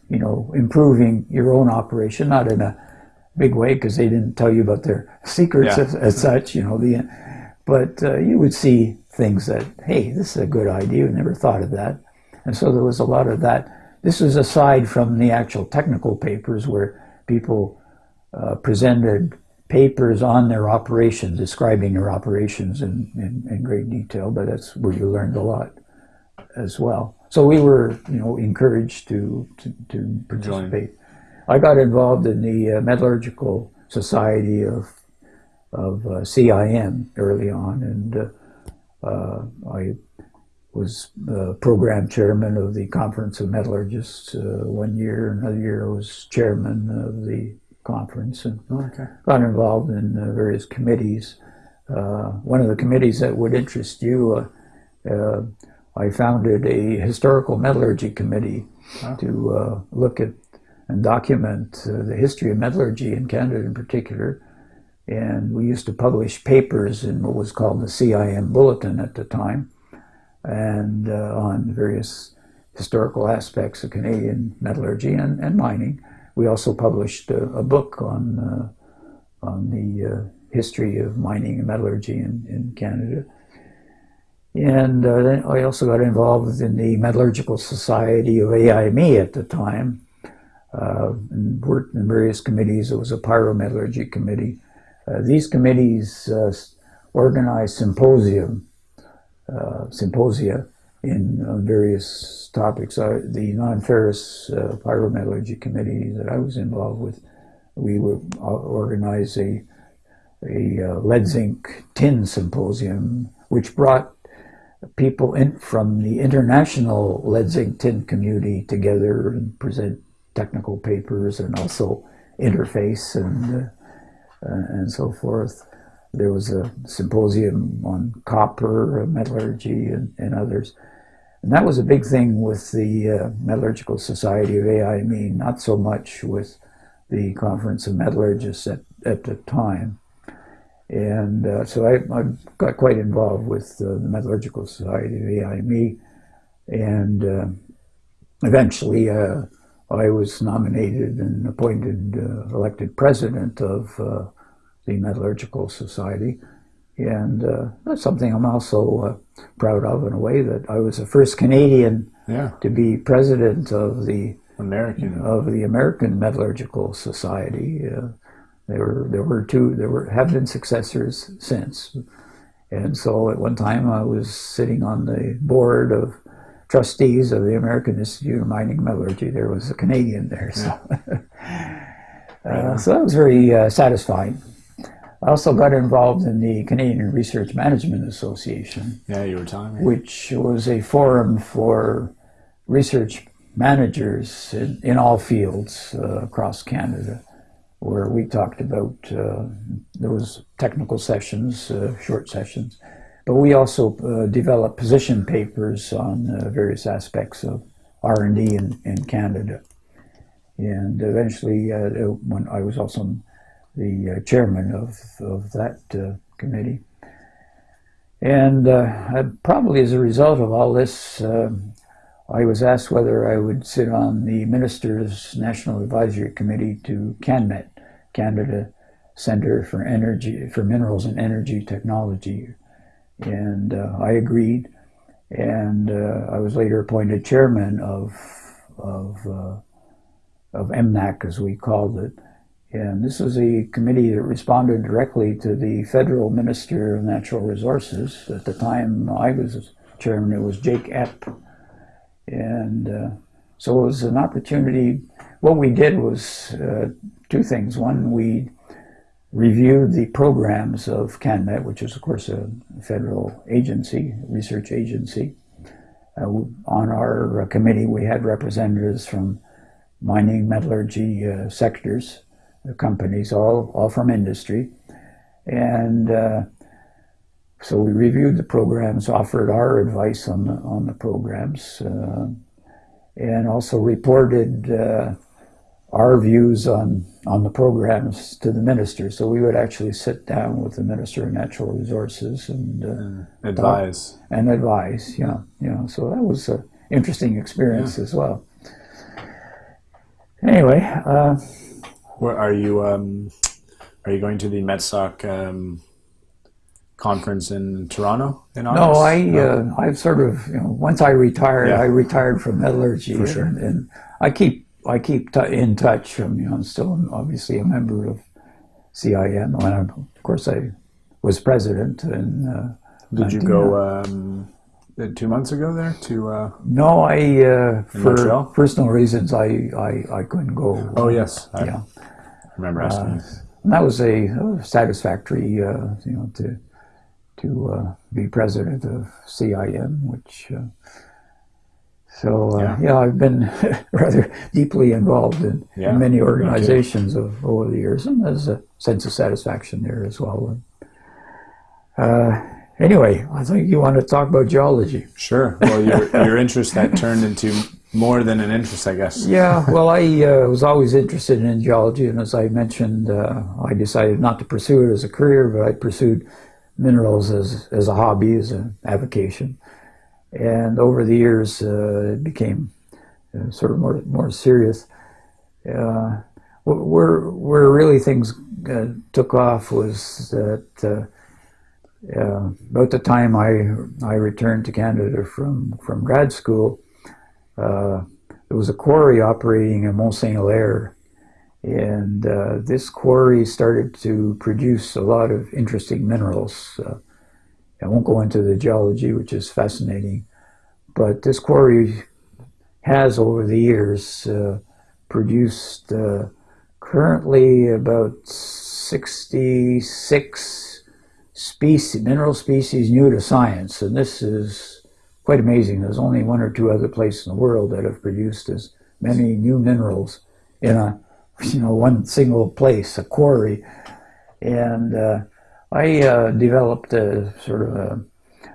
you know, improving your own operation, not in a big way because they didn't tell you about their secrets Yeah. as, as such, you know. The, but uh, you would see things that, hey, this is a good idea. I never thought of that, and so there was a lot of that. This was aside from the actual technical papers where people uh, presented papers on their operations, describing their operations in, in, in great detail. But that's where you learned a lot as well. So we were, you know, encouraged to to, to participate. I got involved in the uh, Metallurgical Society of of uh, CIM early on, and uh, uh, I was uh, program chairman of the Conference of Metallurgists uh, one year. Another year, I was chairman of the conference, and Okay. got involved in uh, various committees. Uh, one of the committees that would interest you, uh, uh, I founded a historical metallurgy committee Wow. to uh, look at and document uh, the history of metallurgy in Canada in particular. And we used to publish papers in what was called the CIM Bulletin at the time, and uh, on various historical aspects of Canadian metallurgy and, and mining. We also published a, a book on uh, on the uh, history of mining and metallurgy in, in Canada. And uh, I also got involved in the Metallurgical Society of AIME at the time, uh, and worked in various committees. It was a pyrometallurgy committee. Uh, these committees uh, organized symposium, symposia in uh, various topics. Uh, the non-ferrous uh, pyrometallurgy committee that I was involved with, we would uh, organize a, a uh, lead zinc tin symposium, which brought people in from the international lead zinc tin community together and present technical papers and also interface and uh, and so forth. There was a symposium on copper, metallurgy, and, and others. And that was a big thing with the uh, Metallurgical Society of AIME, not so much with the Conference of Metallurgists at, at the time. And uh, so I, I got quite involved with uh, the Metallurgical Society of AIME. And uh, eventually uh, I was nominated and appointed, uh, elected president of the Metallurgical Society. And uh, that's something I'm also uh, proud of in a way that I was the first Canadian Yeah. to be president of the American. of the American Metallurgical Society. Uh, there were there were two there were have been successors since, and so at one time I was sitting on the board of trustees of the American Institute of Mining Metallurgy. There was a Canadian there, so uh, so that was very uh, satisfying. I also got involved in the Canadian Research Management Association Yeah, you were telling me. which was a forum for research managers in, in all fields uh, across Canada, where we talked about uh, there was technical sessions, uh, short sessions, but we also uh, developed position papers on uh, various aspects of R and D in, in Canada, and eventually, uh, when I was also the uh, chairman of of that uh, committee. And uh, I, probably as a result of all this, um I was asked whether I would sit on the Minister's National Advisory Committee to CanMet, Canada Center for Energy for Minerals and Energy Technology, and uh, I agreed. And uh, I was later appointed chairman of of uh, of MNAC, as we called it. And this was a committee that responded directly to the federal Minister of Natural Resources. At the time I was chairman, it was Jake Epp. And uh, so it was an opportunity. What we did was uh, two things. One, we reviewed the programs of CanMet, which is, of course, a federal agency, research agency. Uh, on our uh, committee, we had representatives from mining, metallurgy uh, sectors, the companies, all, all from industry. And uh, so we reviewed the programs, offered our advice on the, on the programs, uh, and also reported uh, our views on, on the programs to the minister. So we would actually sit down with the Minister of Natural Resources and uh, Advise. and advise. You know, you know. So that was an interesting experience as well. Anyway, uh, Where are you? Um, are you going to the MetSoc um, conference in Toronto in August? no, I uh, I've sort of you know once I retired, Yeah. I retired from metallurgy, For sure. and, and I keep I keep t- in touch. I'm, you know, I'm still obviously a member of CIM. And of course, I was president and. Uh, Did you go um, uh, two months ago there to? Uh, No, I uh, for Montreal? personal reasons I, I, I couldn't go. oh yes, I yeah, remember asking. you. and that was a, uh, satisfactory, uh, you know, to to uh, be president of CIM, which. Uh, so uh, Yeah. yeah. I've been rather deeply involved in, Yeah, in many organizations of, over the years, and there's a sense of satisfaction there as well. Uh, anyway, I think you want to talk about geology. Sure. Well, your your interest that turned into more than an interest, I guess. Yeah, well, I uh, was always interested in geology, and as I mentioned, uh, I decided not to pursue it as a career, but I pursued minerals as, as a hobby, as an avocation. And over the years, uh, it became uh, sort of more more serious. Uh, where where really things uh, took off was that about the time I I returned to Canada from from grad school. Uh, there was a quarry operating in Mont Saint Hilaire, and uh, this quarry started to produce a lot of interesting minerals. Uh, I won't go into the geology, which is fascinating, but this quarry has over the years uh, produced uh, currently about 66 species, mineral species new to science, and this is quite amazing. There's only one or two other places in the world that have produced as many new minerals in a you know one single place, a quarry. And uh, I uh, developed a sort of a,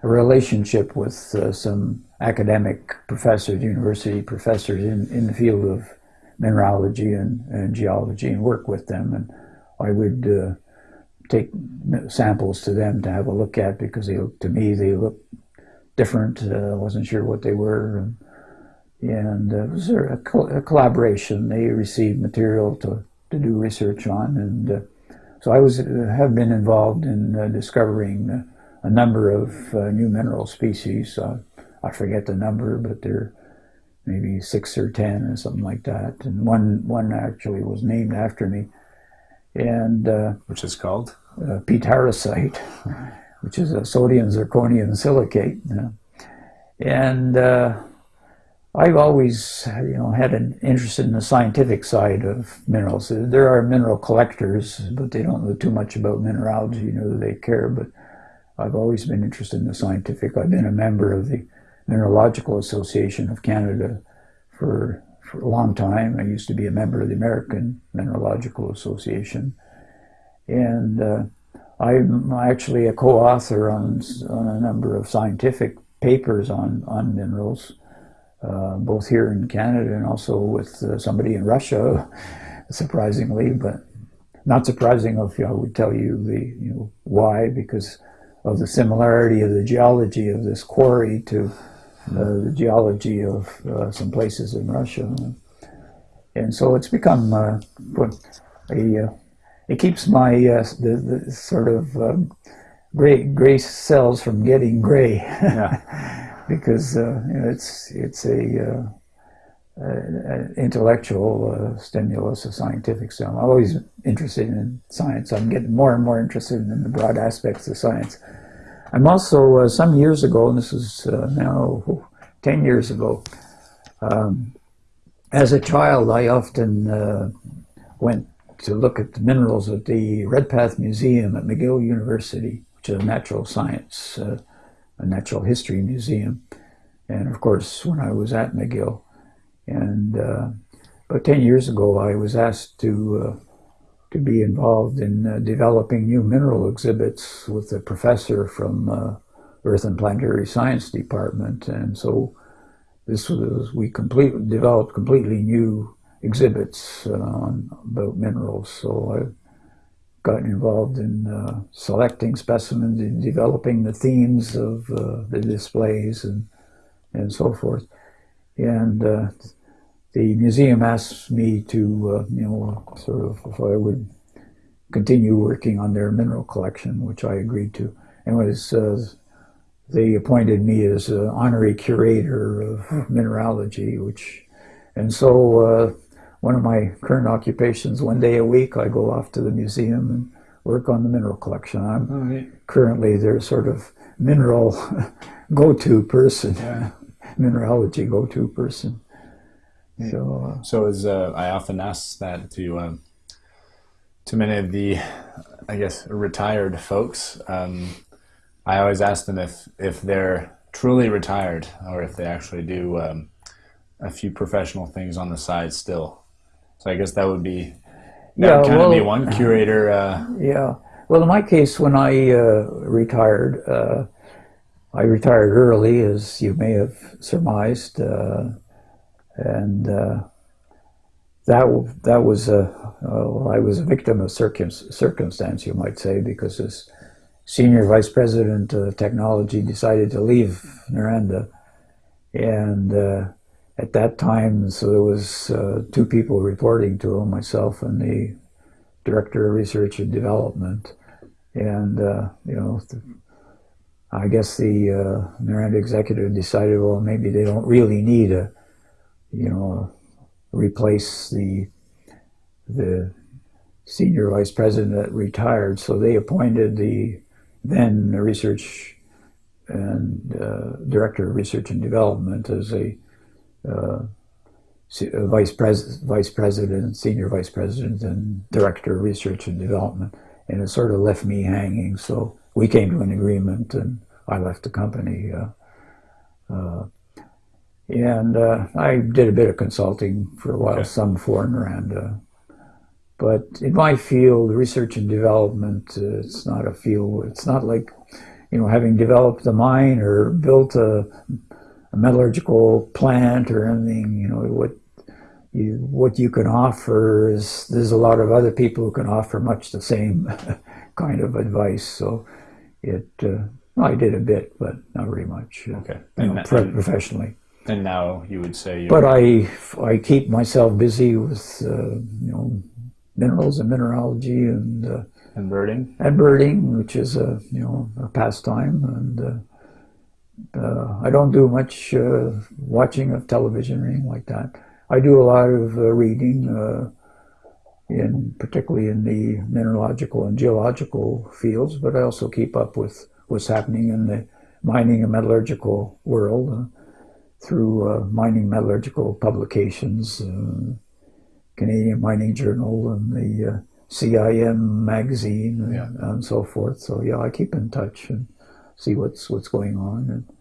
a relationship with uh, some academic professors, university professors in, in the field of mineralogy and, and geology, and work with them. And I would uh, take samples to them to have a look at because they look, to me they look different. Uh, I wasn't sure what they were. And, and uh, it was a, col- a collaboration. They received material to, to do research on. And uh, so I was uh, have been involved in uh, discovering uh, a number of uh, new mineral species. Uh, I forget the number, but they're maybe six or ten or something like that. And one, one actually was named after me. And uh, Which is called. uh, which is a sodium zirconium silicate. And uh, I've always, you know, had an interest in the scientific side of minerals. There are mineral collectors, but they don't know too much about mineralogy. You know, they care, but I've always been interested in the scientific. I've been a member of the Mineralogical Association of Canada for, for a long time. I used to be a member of the American Mineralogical Association and uh, I'm actually a co-author on, on a number of scientific papers on, on minerals, uh, both here in Canada and also with uh, somebody in Russia, surprisingly, but not surprising if I would tell you the you know why because of the similarity of the geology of this quarry to uh, the geology of uh, some places in Russia, and so it's become uh, what a uh, it keeps my uh, the, the sort of um, gray gray cells from getting gray Yeah. because uh, you know, it's it's a, uh, an intellectual uh, stimulus, a scientific stimulus. I'm always interested in science. I'm getting more and more interested in the broad aspects of science. I'm also uh, some years ago, and this is uh, now ten years ago. Um, as a child, I often uh, went to look at the minerals at the Redpath Museum at McGill University, which is a natural science, uh, a natural history museum. And of course, when I was at McGill, and uh, about 10 years ago, I was asked to, uh, to be involved in uh, developing new mineral exhibits with a professor from uh, Earth and Planetary Science Department. And so this was, we completely developed completely new exhibits uh, on, about minerals. So I've gotten involved in uh, selecting specimens and developing the themes of uh, the displays and, and so forth. And uh, the museum asked me to, uh, you know, sort of if I would continue working on their mineral collection, which I agreed to. And was they appointed me as an honorary curator of mineralogy, which, and so uh, one of my current occupations, one day a week, I go off to the museum and work on the mineral collection. I'm currently their sort of mineral go-to person, Yeah. mineralogy go-to person. So, uh, So as uh, I often ask that to um, to many of the, I guess, retired folks, um, I always ask them if if they're truly retired or if they actually do um, a few professional things on the side still. So I guess that would be that Yeah, would kind of be one curator. Uh, Yeah. Well, in my case, when I uh, retired, uh, I retired early, as you may have surmised, uh, and uh, that that was a well, I was a victim of circum- circumstance, you might say, because as senior vice president of technology decided to leave Noranda, and uh, at that time, so there was uh, two people reporting to him, myself and the director of research and development, and uh, you know, th- I guess the uh, Noranda executive decided, well, maybe they don't really need a, you know, replace the the senior vice president that retired, so they appointed the then research and uh, director of research and development as a vice pres vice president, senior vice president, and director of research and development, and it sort of left me hanging. So we came to an agreement, and I left the company. Uh, uh, and uh, I did a bit of consulting for a while, Okay. some for Noranda. But in my field, research and development, uh, it's not a field. It's not like, you know, having developed a mine or built a, a metallurgical plant or anything. You know, what you what you can offer is there's a lot of other people who can offer much the same kind of advice. So it uh, I did a bit, but not very much. uh, okay, you know, professionally. and now you would say, But I I keep myself busy with uh, you know minerals and mineralogy and uh, and birding. and birding, which is a you know a pastime, and uh, I don't do much uh, watching of television or anything like that. I do a lot of uh, reading, uh, in particularly in the mineralogical and geological fields, but I also keep up with what's happening in the mining and metallurgical world uh, through uh, mining metallurgical publications, uh, Canadian Mining Journal, and the uh, CIM magazine and, and so forth. So yeah, I keep in touch and see what's what's going on. And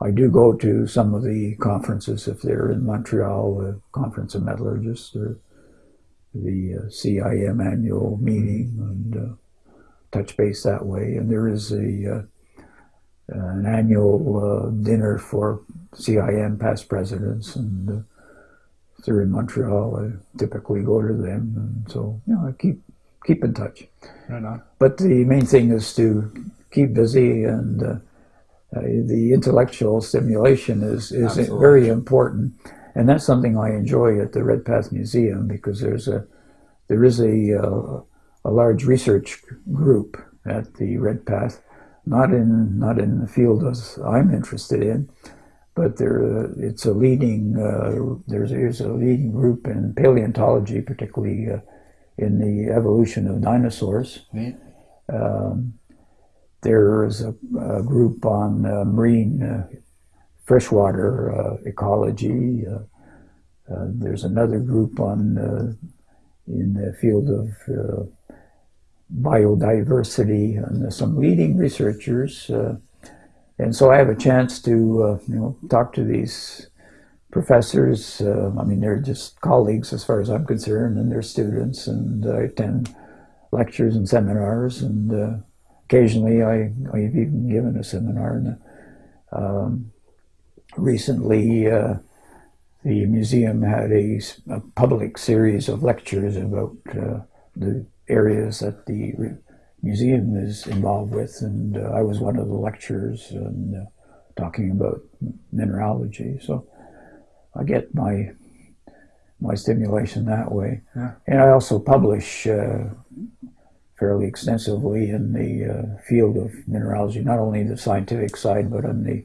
I do go to some of the conferences if they're in Montreal, the Conference of Metallurgists or the uh, CIM annual meeting, and uh, touch base that way. And there is a uh, an annual uh, dinner for CIM past presidents, and uh, if they're in Montreal, I typically go to them, and so you know I keep keep in touch. Right. But the main thing is to keep busy, and uh, uh, the intellectual stimulation is is Absolutely. very important, and that's something I enjoy at the Redpath Museum because there's a there is a uh, a large research group at the Redpath, not in not in the field as I'm interested in, but there it's a leading uh, there's there's a leading group in paleontology, particularly uh, in the evolution of dinosaurs. Um, there is a, a group on uh, marine uh, freshwater uh, ecology. Uh, uh, there's another group on uh, in the field of biodiversity, and some leading researchers. And so I have a chance to you know talk to these professors. I mean, they're just colleagues as far as I'm concerned, and they're students, and I attend lectures and seminars, and occasionally I, I've even given a seminar. And, um, recently, uh, the museum had a public series of lectures about uh, the areas that the museum is involved with, and uh, I was one of the lecturers and uh, talking about mineralogy. So I get my my stimulation that way, Yeah. and I also publish uh, fairly extensively in the uh, field of mineralogy, not only the scientific side, but on the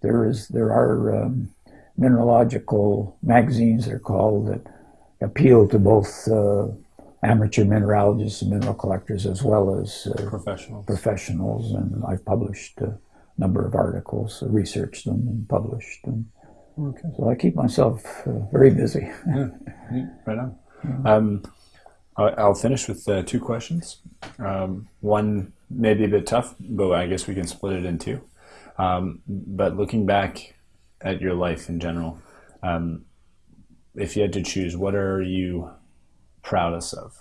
there is there are um, mineralogical magazines they're called that appeal to both uh, amateur mineralogists and mineral collectors as well as uh, Professional. professionals and I've published a number of articles researched them and published them Okay. so I keep myself uh, very busy Yeah, right on. Um, I'll finish with uh, two questions. Um, one maybe a bit tough, but I guess we can split it in two. Um, but looking back at your life in general, um, if you had to choose, what are you proudest of?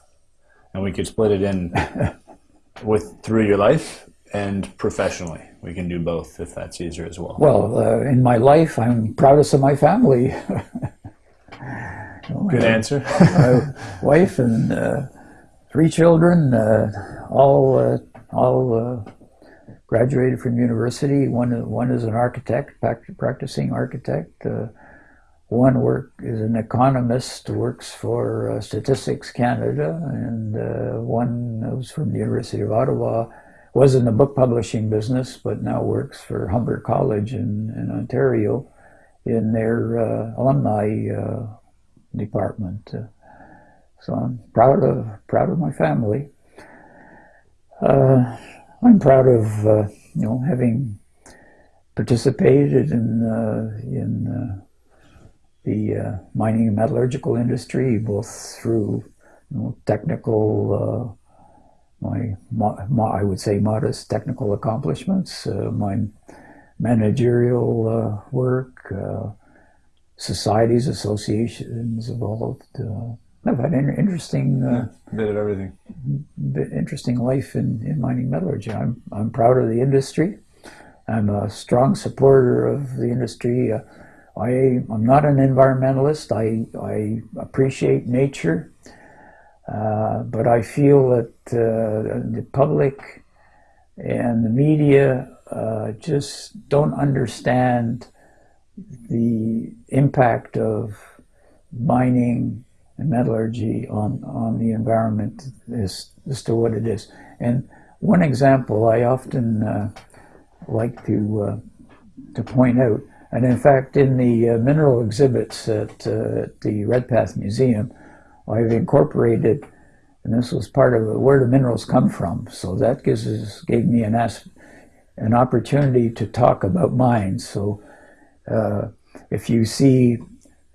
And we could split it in with through your life and professionally. We can do both if that's easier as well. well uh, in my life I'm proudest of my family Good answer. my wife and uh, three children, uh, all uh, all uh, graduated from university. One one is an architect, practicing architect. Uh, one work is an economist, works for uh, Statistics Canada, and uh, one was from the University of Ottawa. Was in the book publishing business, but now works for Humber College in, in Ontario in their uh, alumni uh, department. Uh, so I'm proud of proud of my family. Uh, I'm proud of uh, you know having participated in in the uh, mining and metallurgical industry, both through you know, technical. Uh, my, mo- I would say modest technical accomplishments, uh, my managerial work, societies, associations involved. Uh, I've had an interesting, uh, Bit of everything. bit interesting life in, in mining metallurgy. I'm, I'm proud of the industry. I'm a strong supporter of the industry. Uh, I, I'm not an environmentalist. I, I appreciate nature, uh, but I feel that uh, the public and the media uh, just don't understand the impact of mining and metallurgy on, on the environment as, as to what it is. And one example I often uh, like to, uh, to point out, and in fact, in the uh, mineral exhibits at, uh, at the Redpath Museum, I've incorporated, and this was part of where do minerals come from. So that gives us, gave me an, an opportunity to talk about mines. So uh, if you see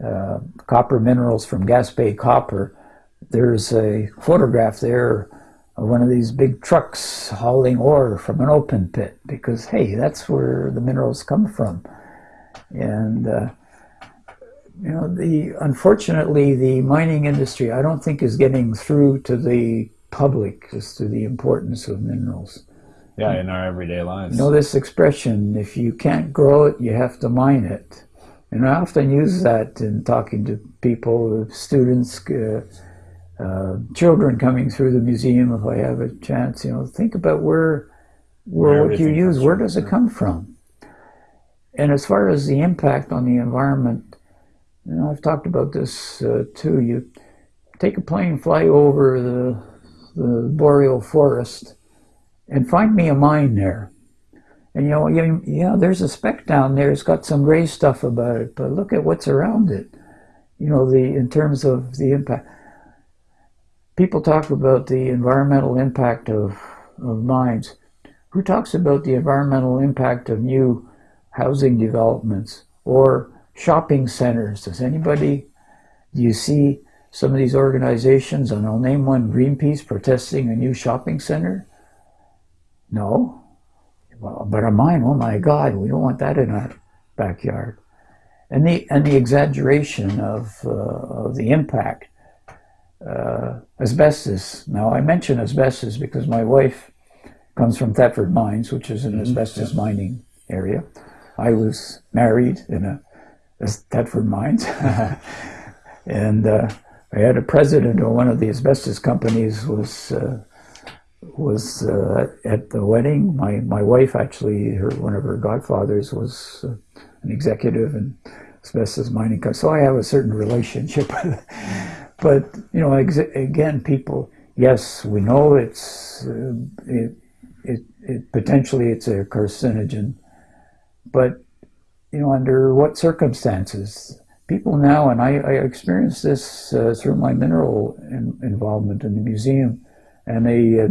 uh, copper minerals from Gaspé Copper, there's a photograph there of one of these big trucks hauling ore from an open pit because, hey, that's where the minerals come from. And, uh, you know, the unfortunately, the mining industry, I don't think is getting through to the public as to the importance of minerals. Yeah, in our everyday lives. You know this expression, if you can't grow it, you have to mine it. And I often use that in talking to people, students, uh, uh, children coming through the museum if I have a chance. You know, think about where, where, Where what you use, where does it come from? And as far as the impact on the environment, you know, I've talked about this uh, too. You take a plane, fly over the, the boreal forest, and find me a mine there. And you know, yeah, there's a speck down there. It's got some gray stuff about it, but look at what's around it. You know, the in terms of the impact. People talk about the environmental impact of, of mines. Who talks about the environmental impact of new housing developments or shopping centers? Does anybody, do you see some of these organizations, and I'll name one, Greenpeace, protesting a new shopping center? No. Well, but a mine, oh my God, we don't want that in our backyard. And the, and the exaggeration of, uh, of the impact. Uh, asbestos. Now, I mention asbestos because my wife comes from Thetford Mines, which is an asbestos mining area. I was married in a as Thetford Mines. and uh, I had a president of one of the asbestos companies was uh, was uh, at the wedding. My my wife actually, her one of her godfathers was uh, an executive in asbestos mining company, so I have a certain relationship. But you know, again, people. Yes, we know it's uh, it, it, it potentially it's a carcinogen, but you know, under what circumstances? People now, and I, I experienced this uh, through my mineral in, involvement in the museum and a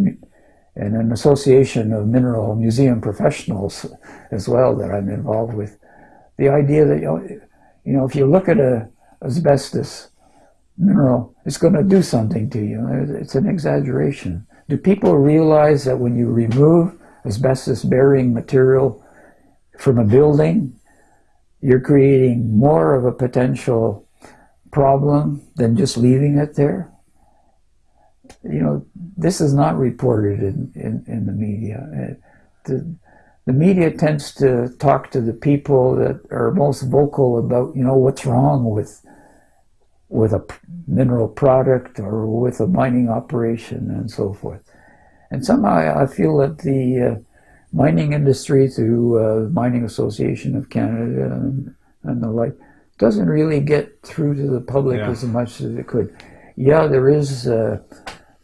and an association of mineral museum professionals as well that I'm involved with. The idea that you know, if you look at a asbestos mineral, it's going to do something to you. It's an exaggeration. Do people realize that when you remove asbestos-bearing material from a building, you're creating more of a potential problem than just leaving it there. You know, this is not reported in, in, in the media. Uh, the, the media tends to talk to the people that are most vocal about, you know, what's wrong with with a mineral product or with a mining operation and so forth. And somehow I feel that the uh, mining industry through uh, Mining Association of Canada and, and, the like doesn't really get through to the public yeah. as much as it could. Yeah, there is uh,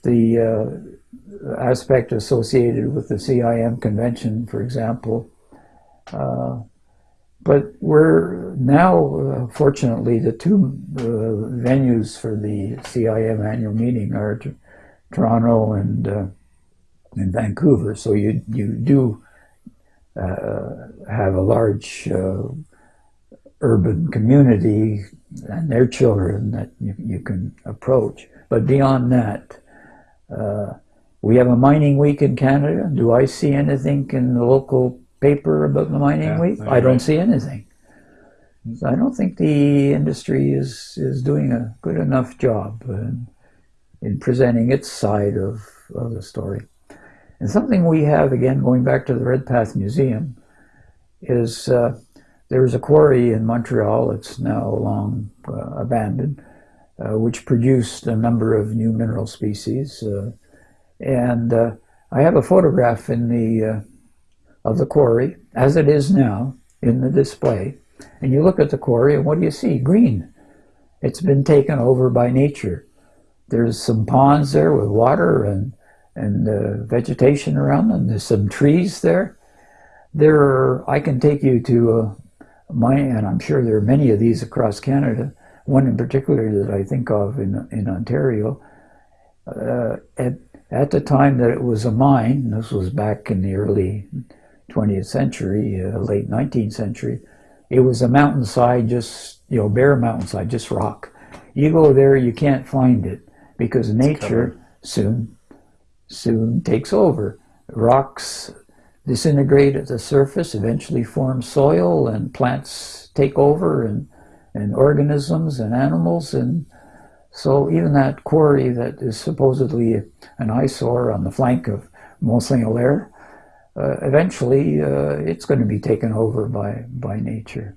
the uh, aspect associated with the CIM convention, for example. Uh, but we're now, uh, fortunately, the two uh, venues for the CIM annual meeting are Toronto and in Vancouver. So you you do uh, have a large uh, urban community and their children that you, you can approach. But beyond that, uh, we have a mining week in Canada. Do I see anything in the local paper about the mining yeah, week? I don't right. see anything. So I don't think the industry is, is doing a good enough job in, in presenting its side of, of the story. And something we have, again, going back to the Redpath Museum, is uh, a quarry in Montreal, it's now long uh, abandoned, uh, which produced a number of new mineral species. Uh, and uh, I have a photograph in the uh, of the quarry, as it is now, in the display. And you look at the quarry, and what do you see? Green. It's been taken over by nature. There's some ponds there with water and and uh, vegetation around them. There's some trees there. There are, I can take you to a mine, and I'm sure there are many of these across Canada. One in particular that I think of in, in Ontario. Uh, at, at the time that it was a mine, this was back in the early 20th century, uh, late 19th century, it was a mountainside, just, you know, bare mountainside, just rock. You go there, you can't find it because nature soon soon takes over. Rocks disintegrate at the surface, eventually form soil, and plants take over, and, and organisms and animals. And so even that quarry that is supposedly an eyesore on the flank of Mont Saint-Hilaire, uh, eventually uh, it's going to be taken over by, by nature.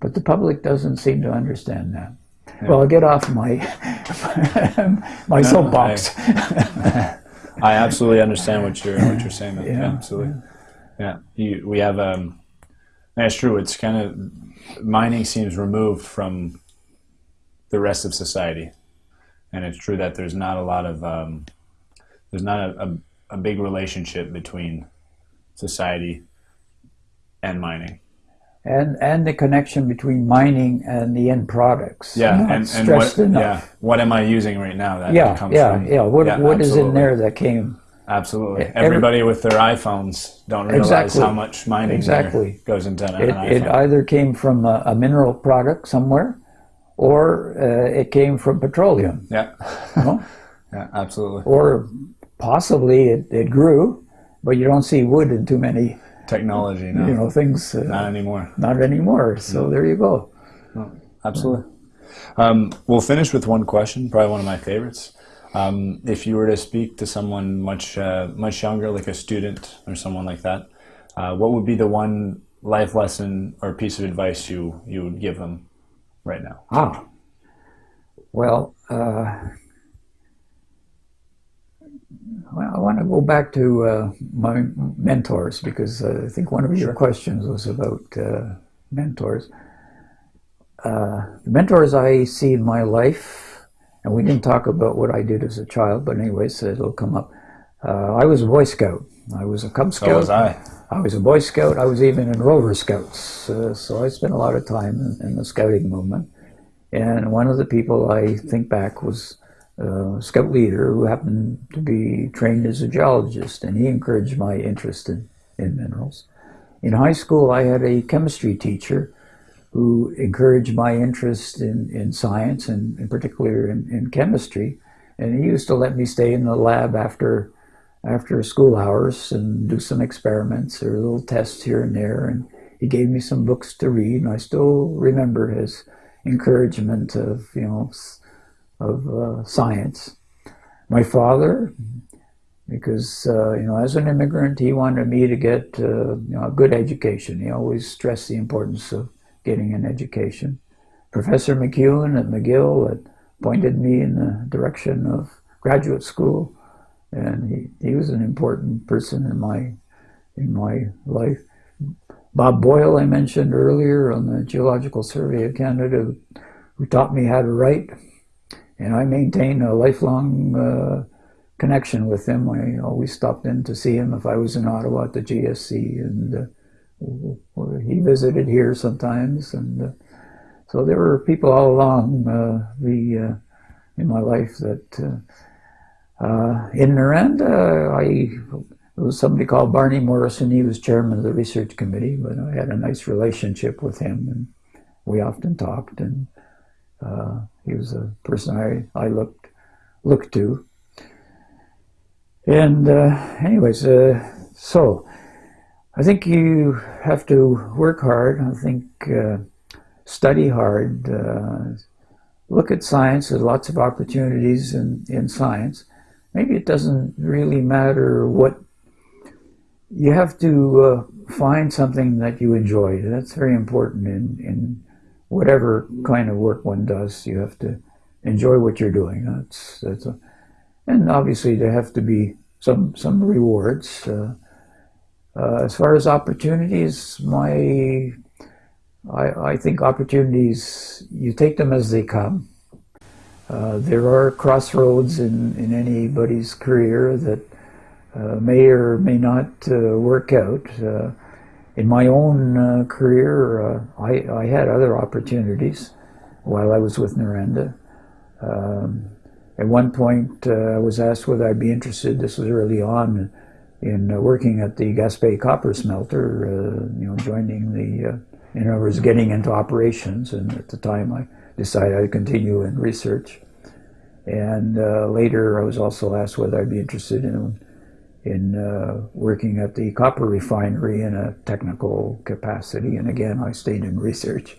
But the public doesn't seem to understand that. Yeah. Well, I'll get off my my no, soapbox. I, I absolutely understand what you're what you're saying. Yeah, yeah absolutely. Yeah, you, we have. Um, that's true. It's kind of mining seems removed from the rest of society, and it's true that there's not a lot of um, there's not a, a, a big relationship between society and mining and and the connection between mining and the end products. Yeah, and, and what, enough. yeah, what am I using right now? That yeah, comes yeah, from, yeah. What yeah, what is in there that came? Absolutely. Everybody with their iPhones don't realize exactly. how much mining exactly. goes into an, it, an It either came from a, a mineral product somewhere, or uh, it came from petroleum. Yeah. You know? yeah, absolutely. Or possibly it, it grew, but you don't see wood in too many technology now. You know, things. Uh, not anymore. Not anymore. So no. there you go. No, absolutely. Um, we'll finish with one question, probably one of my favorites. Um, if you were to speak to someone much uh, much younger, like a student or someone like that, uh, what would be the one life lesson or piece of advice you you would give them right now? Ah, well, uh, well, I want to go back to uh, my mentors because uh, I think one of your questions was about uh, mentors. Uh, the mentors I see in my life, and we didn't talk about what I did as a child, but anyways, it'll come up. Uh, I was a Boy Scout. I was a Cub Scout. So was I. I was a Boy Scout. I was even in Rover Scouts. Uh, so I spent a lot of time in, in, the scouting movement. And one of the people I think back was a scout leader who happened to be trained as a geologist, and he encouraged my interest in, in minerals. In high school, I had a chemistry teacher who encouraged my interest in, in science and in particular in, in chemistry. And he used to let me stay in the lab after after school hours and do some experiments or little tests here and there. And he gave me some books to read, and I still remember his encouragement of you know of uh, science. My father, because uh, you know as an immigrant, he wanted me to get uh, you know a good education. He always stressed the importance of getting an education. Professor McEwen at McGill had pointed me in the direction of graduate school and he, he was an important person in my in my life. Bob Boyle, I mentioned earlier on the Geological Survey of Canada, who taught me how to write, and I maintain a lifelong uh, connection with him. I always stopped in to see him if I was in Ottawa at the GSC, and uh, he visited here sometimes, and uh, so there were people all along uh, the uh, in my life that uh, in Noranda, I was somebody called Barney Morrison. He was chairman of the research committee, but I had a nice relationship with him, and we often talked. And uh, he was a person I, I looked looked to. And uh, anyways, uh, so I think you have to work hard. I think uh, study hard. Uh, look at science. There's lots of opportunities in, in science maybe it doesn't really matter what you have to uh, find something that you enjoy. That's very important in, in whatever kind of work one does. You have to enjoy what you're doing. That's that's a, and obviously there have to be some some rewards. Uh, uh, as far as opportunities, my I, I think opportunities you take them as they come. Uh, there are crossroads in, in anybody's career that uh, may or may not uh, work out. Uh, in my own uh, career, I, I, had other opportunities while I was with Noranda. Um, at one point, I was asked whether I'd be interested, this was early on, in working at the Gaspé copper smelter, you know, joining the, in other words, getting into operations, and at the time I decided I'd continue in research. And uh, later, I was also asked whether I'd be interested in in uh, working at the copper refinery in a technical capacity. And again, I stayed in research.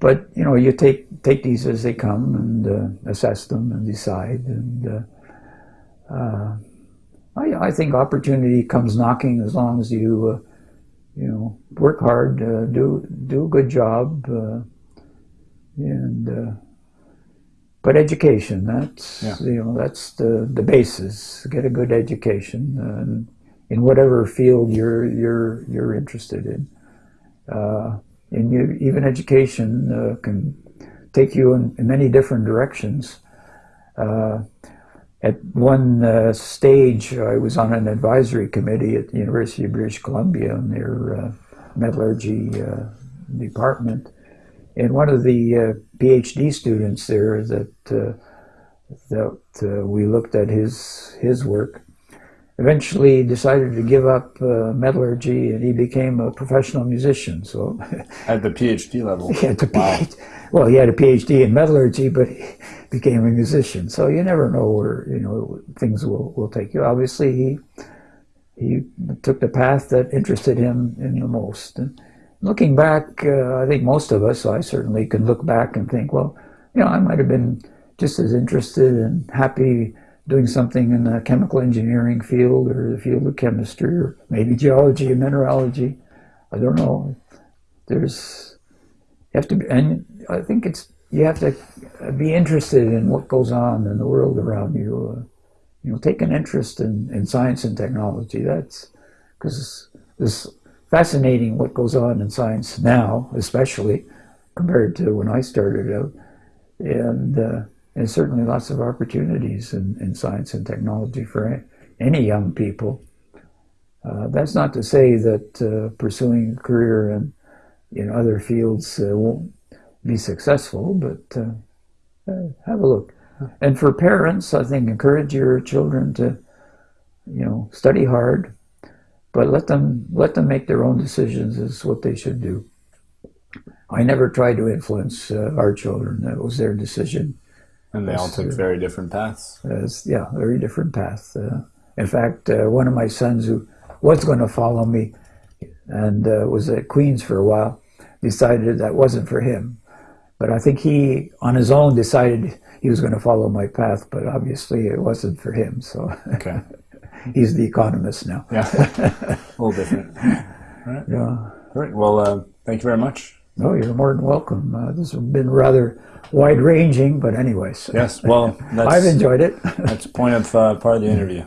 But you know, you take take these as they come and uh, assess them and decide. And uh, uh, I, I think opportunity comes knocking as long as you uh, you know work hard, do do a good job, and but education, that's, yeah. you know, that's the, the basis. Get a good education and in whatever field you're, you're, you're interested in. Uh, and you, even education uh, can take you in, in, many different directions. Uh, at one uh, stage, I was on an advisory committee at the University of British Columbia in their uh, metallurgy uh, department. And one of the PhD students there that uh, that uh, we looked at his his work. Eventually, decided to give up uh, metallurgy, and he became a professional musician. So, at the PhD level, yeah, the wow. PhD, well, he had a PhD in metallurgy, but he became a musician. So you never know where you know things will, will take you. Obviously, he he took the path that interested him in the most. And, looking back, uh, I think most of us, I certainly can look back and think, well, you know, I might have been just as interested and happy doing something in the chemical engineering field or the field of chemistry or maybe geology and mineralogy. I don't know. There's you have to be, and I think it's you have to be interested in what goes on in the world around you. Uh, you know, take an interest in, in science and technology. That's because it's fascinating what goes on in science now, especially compared to when I started out, and uh, and certainly lots of opportunities in, in science and technology for any young people. Uh, that's not to say that uh, pursuing a career in in other fields uh, won't be successful, but uh, uh, have a look. And for parents, I think encourage your children to, you know, study hard, but let them let them make their own decisions is what they should do. I never tried to influence uh, our children. That was their decision. And they all took uh, very different paths. As, yeah, very different paths. Uh, in fact, uh, one of my sons who was going to follow me and uh, was at Queens for a while decided that wasn't for him. But I think he, on his own, decided he was going to follow my path, but obviously it wasn't for him. So Okay. he's the economist now. Yeah. a little different. Yeah. All right. Well, uh, thank you very much. No, you're more than welcome. Uh, this has been rather wide ranging, but anyways, Yes. Well, that's, I've enjoyed it. that's point of uh, part of the interview.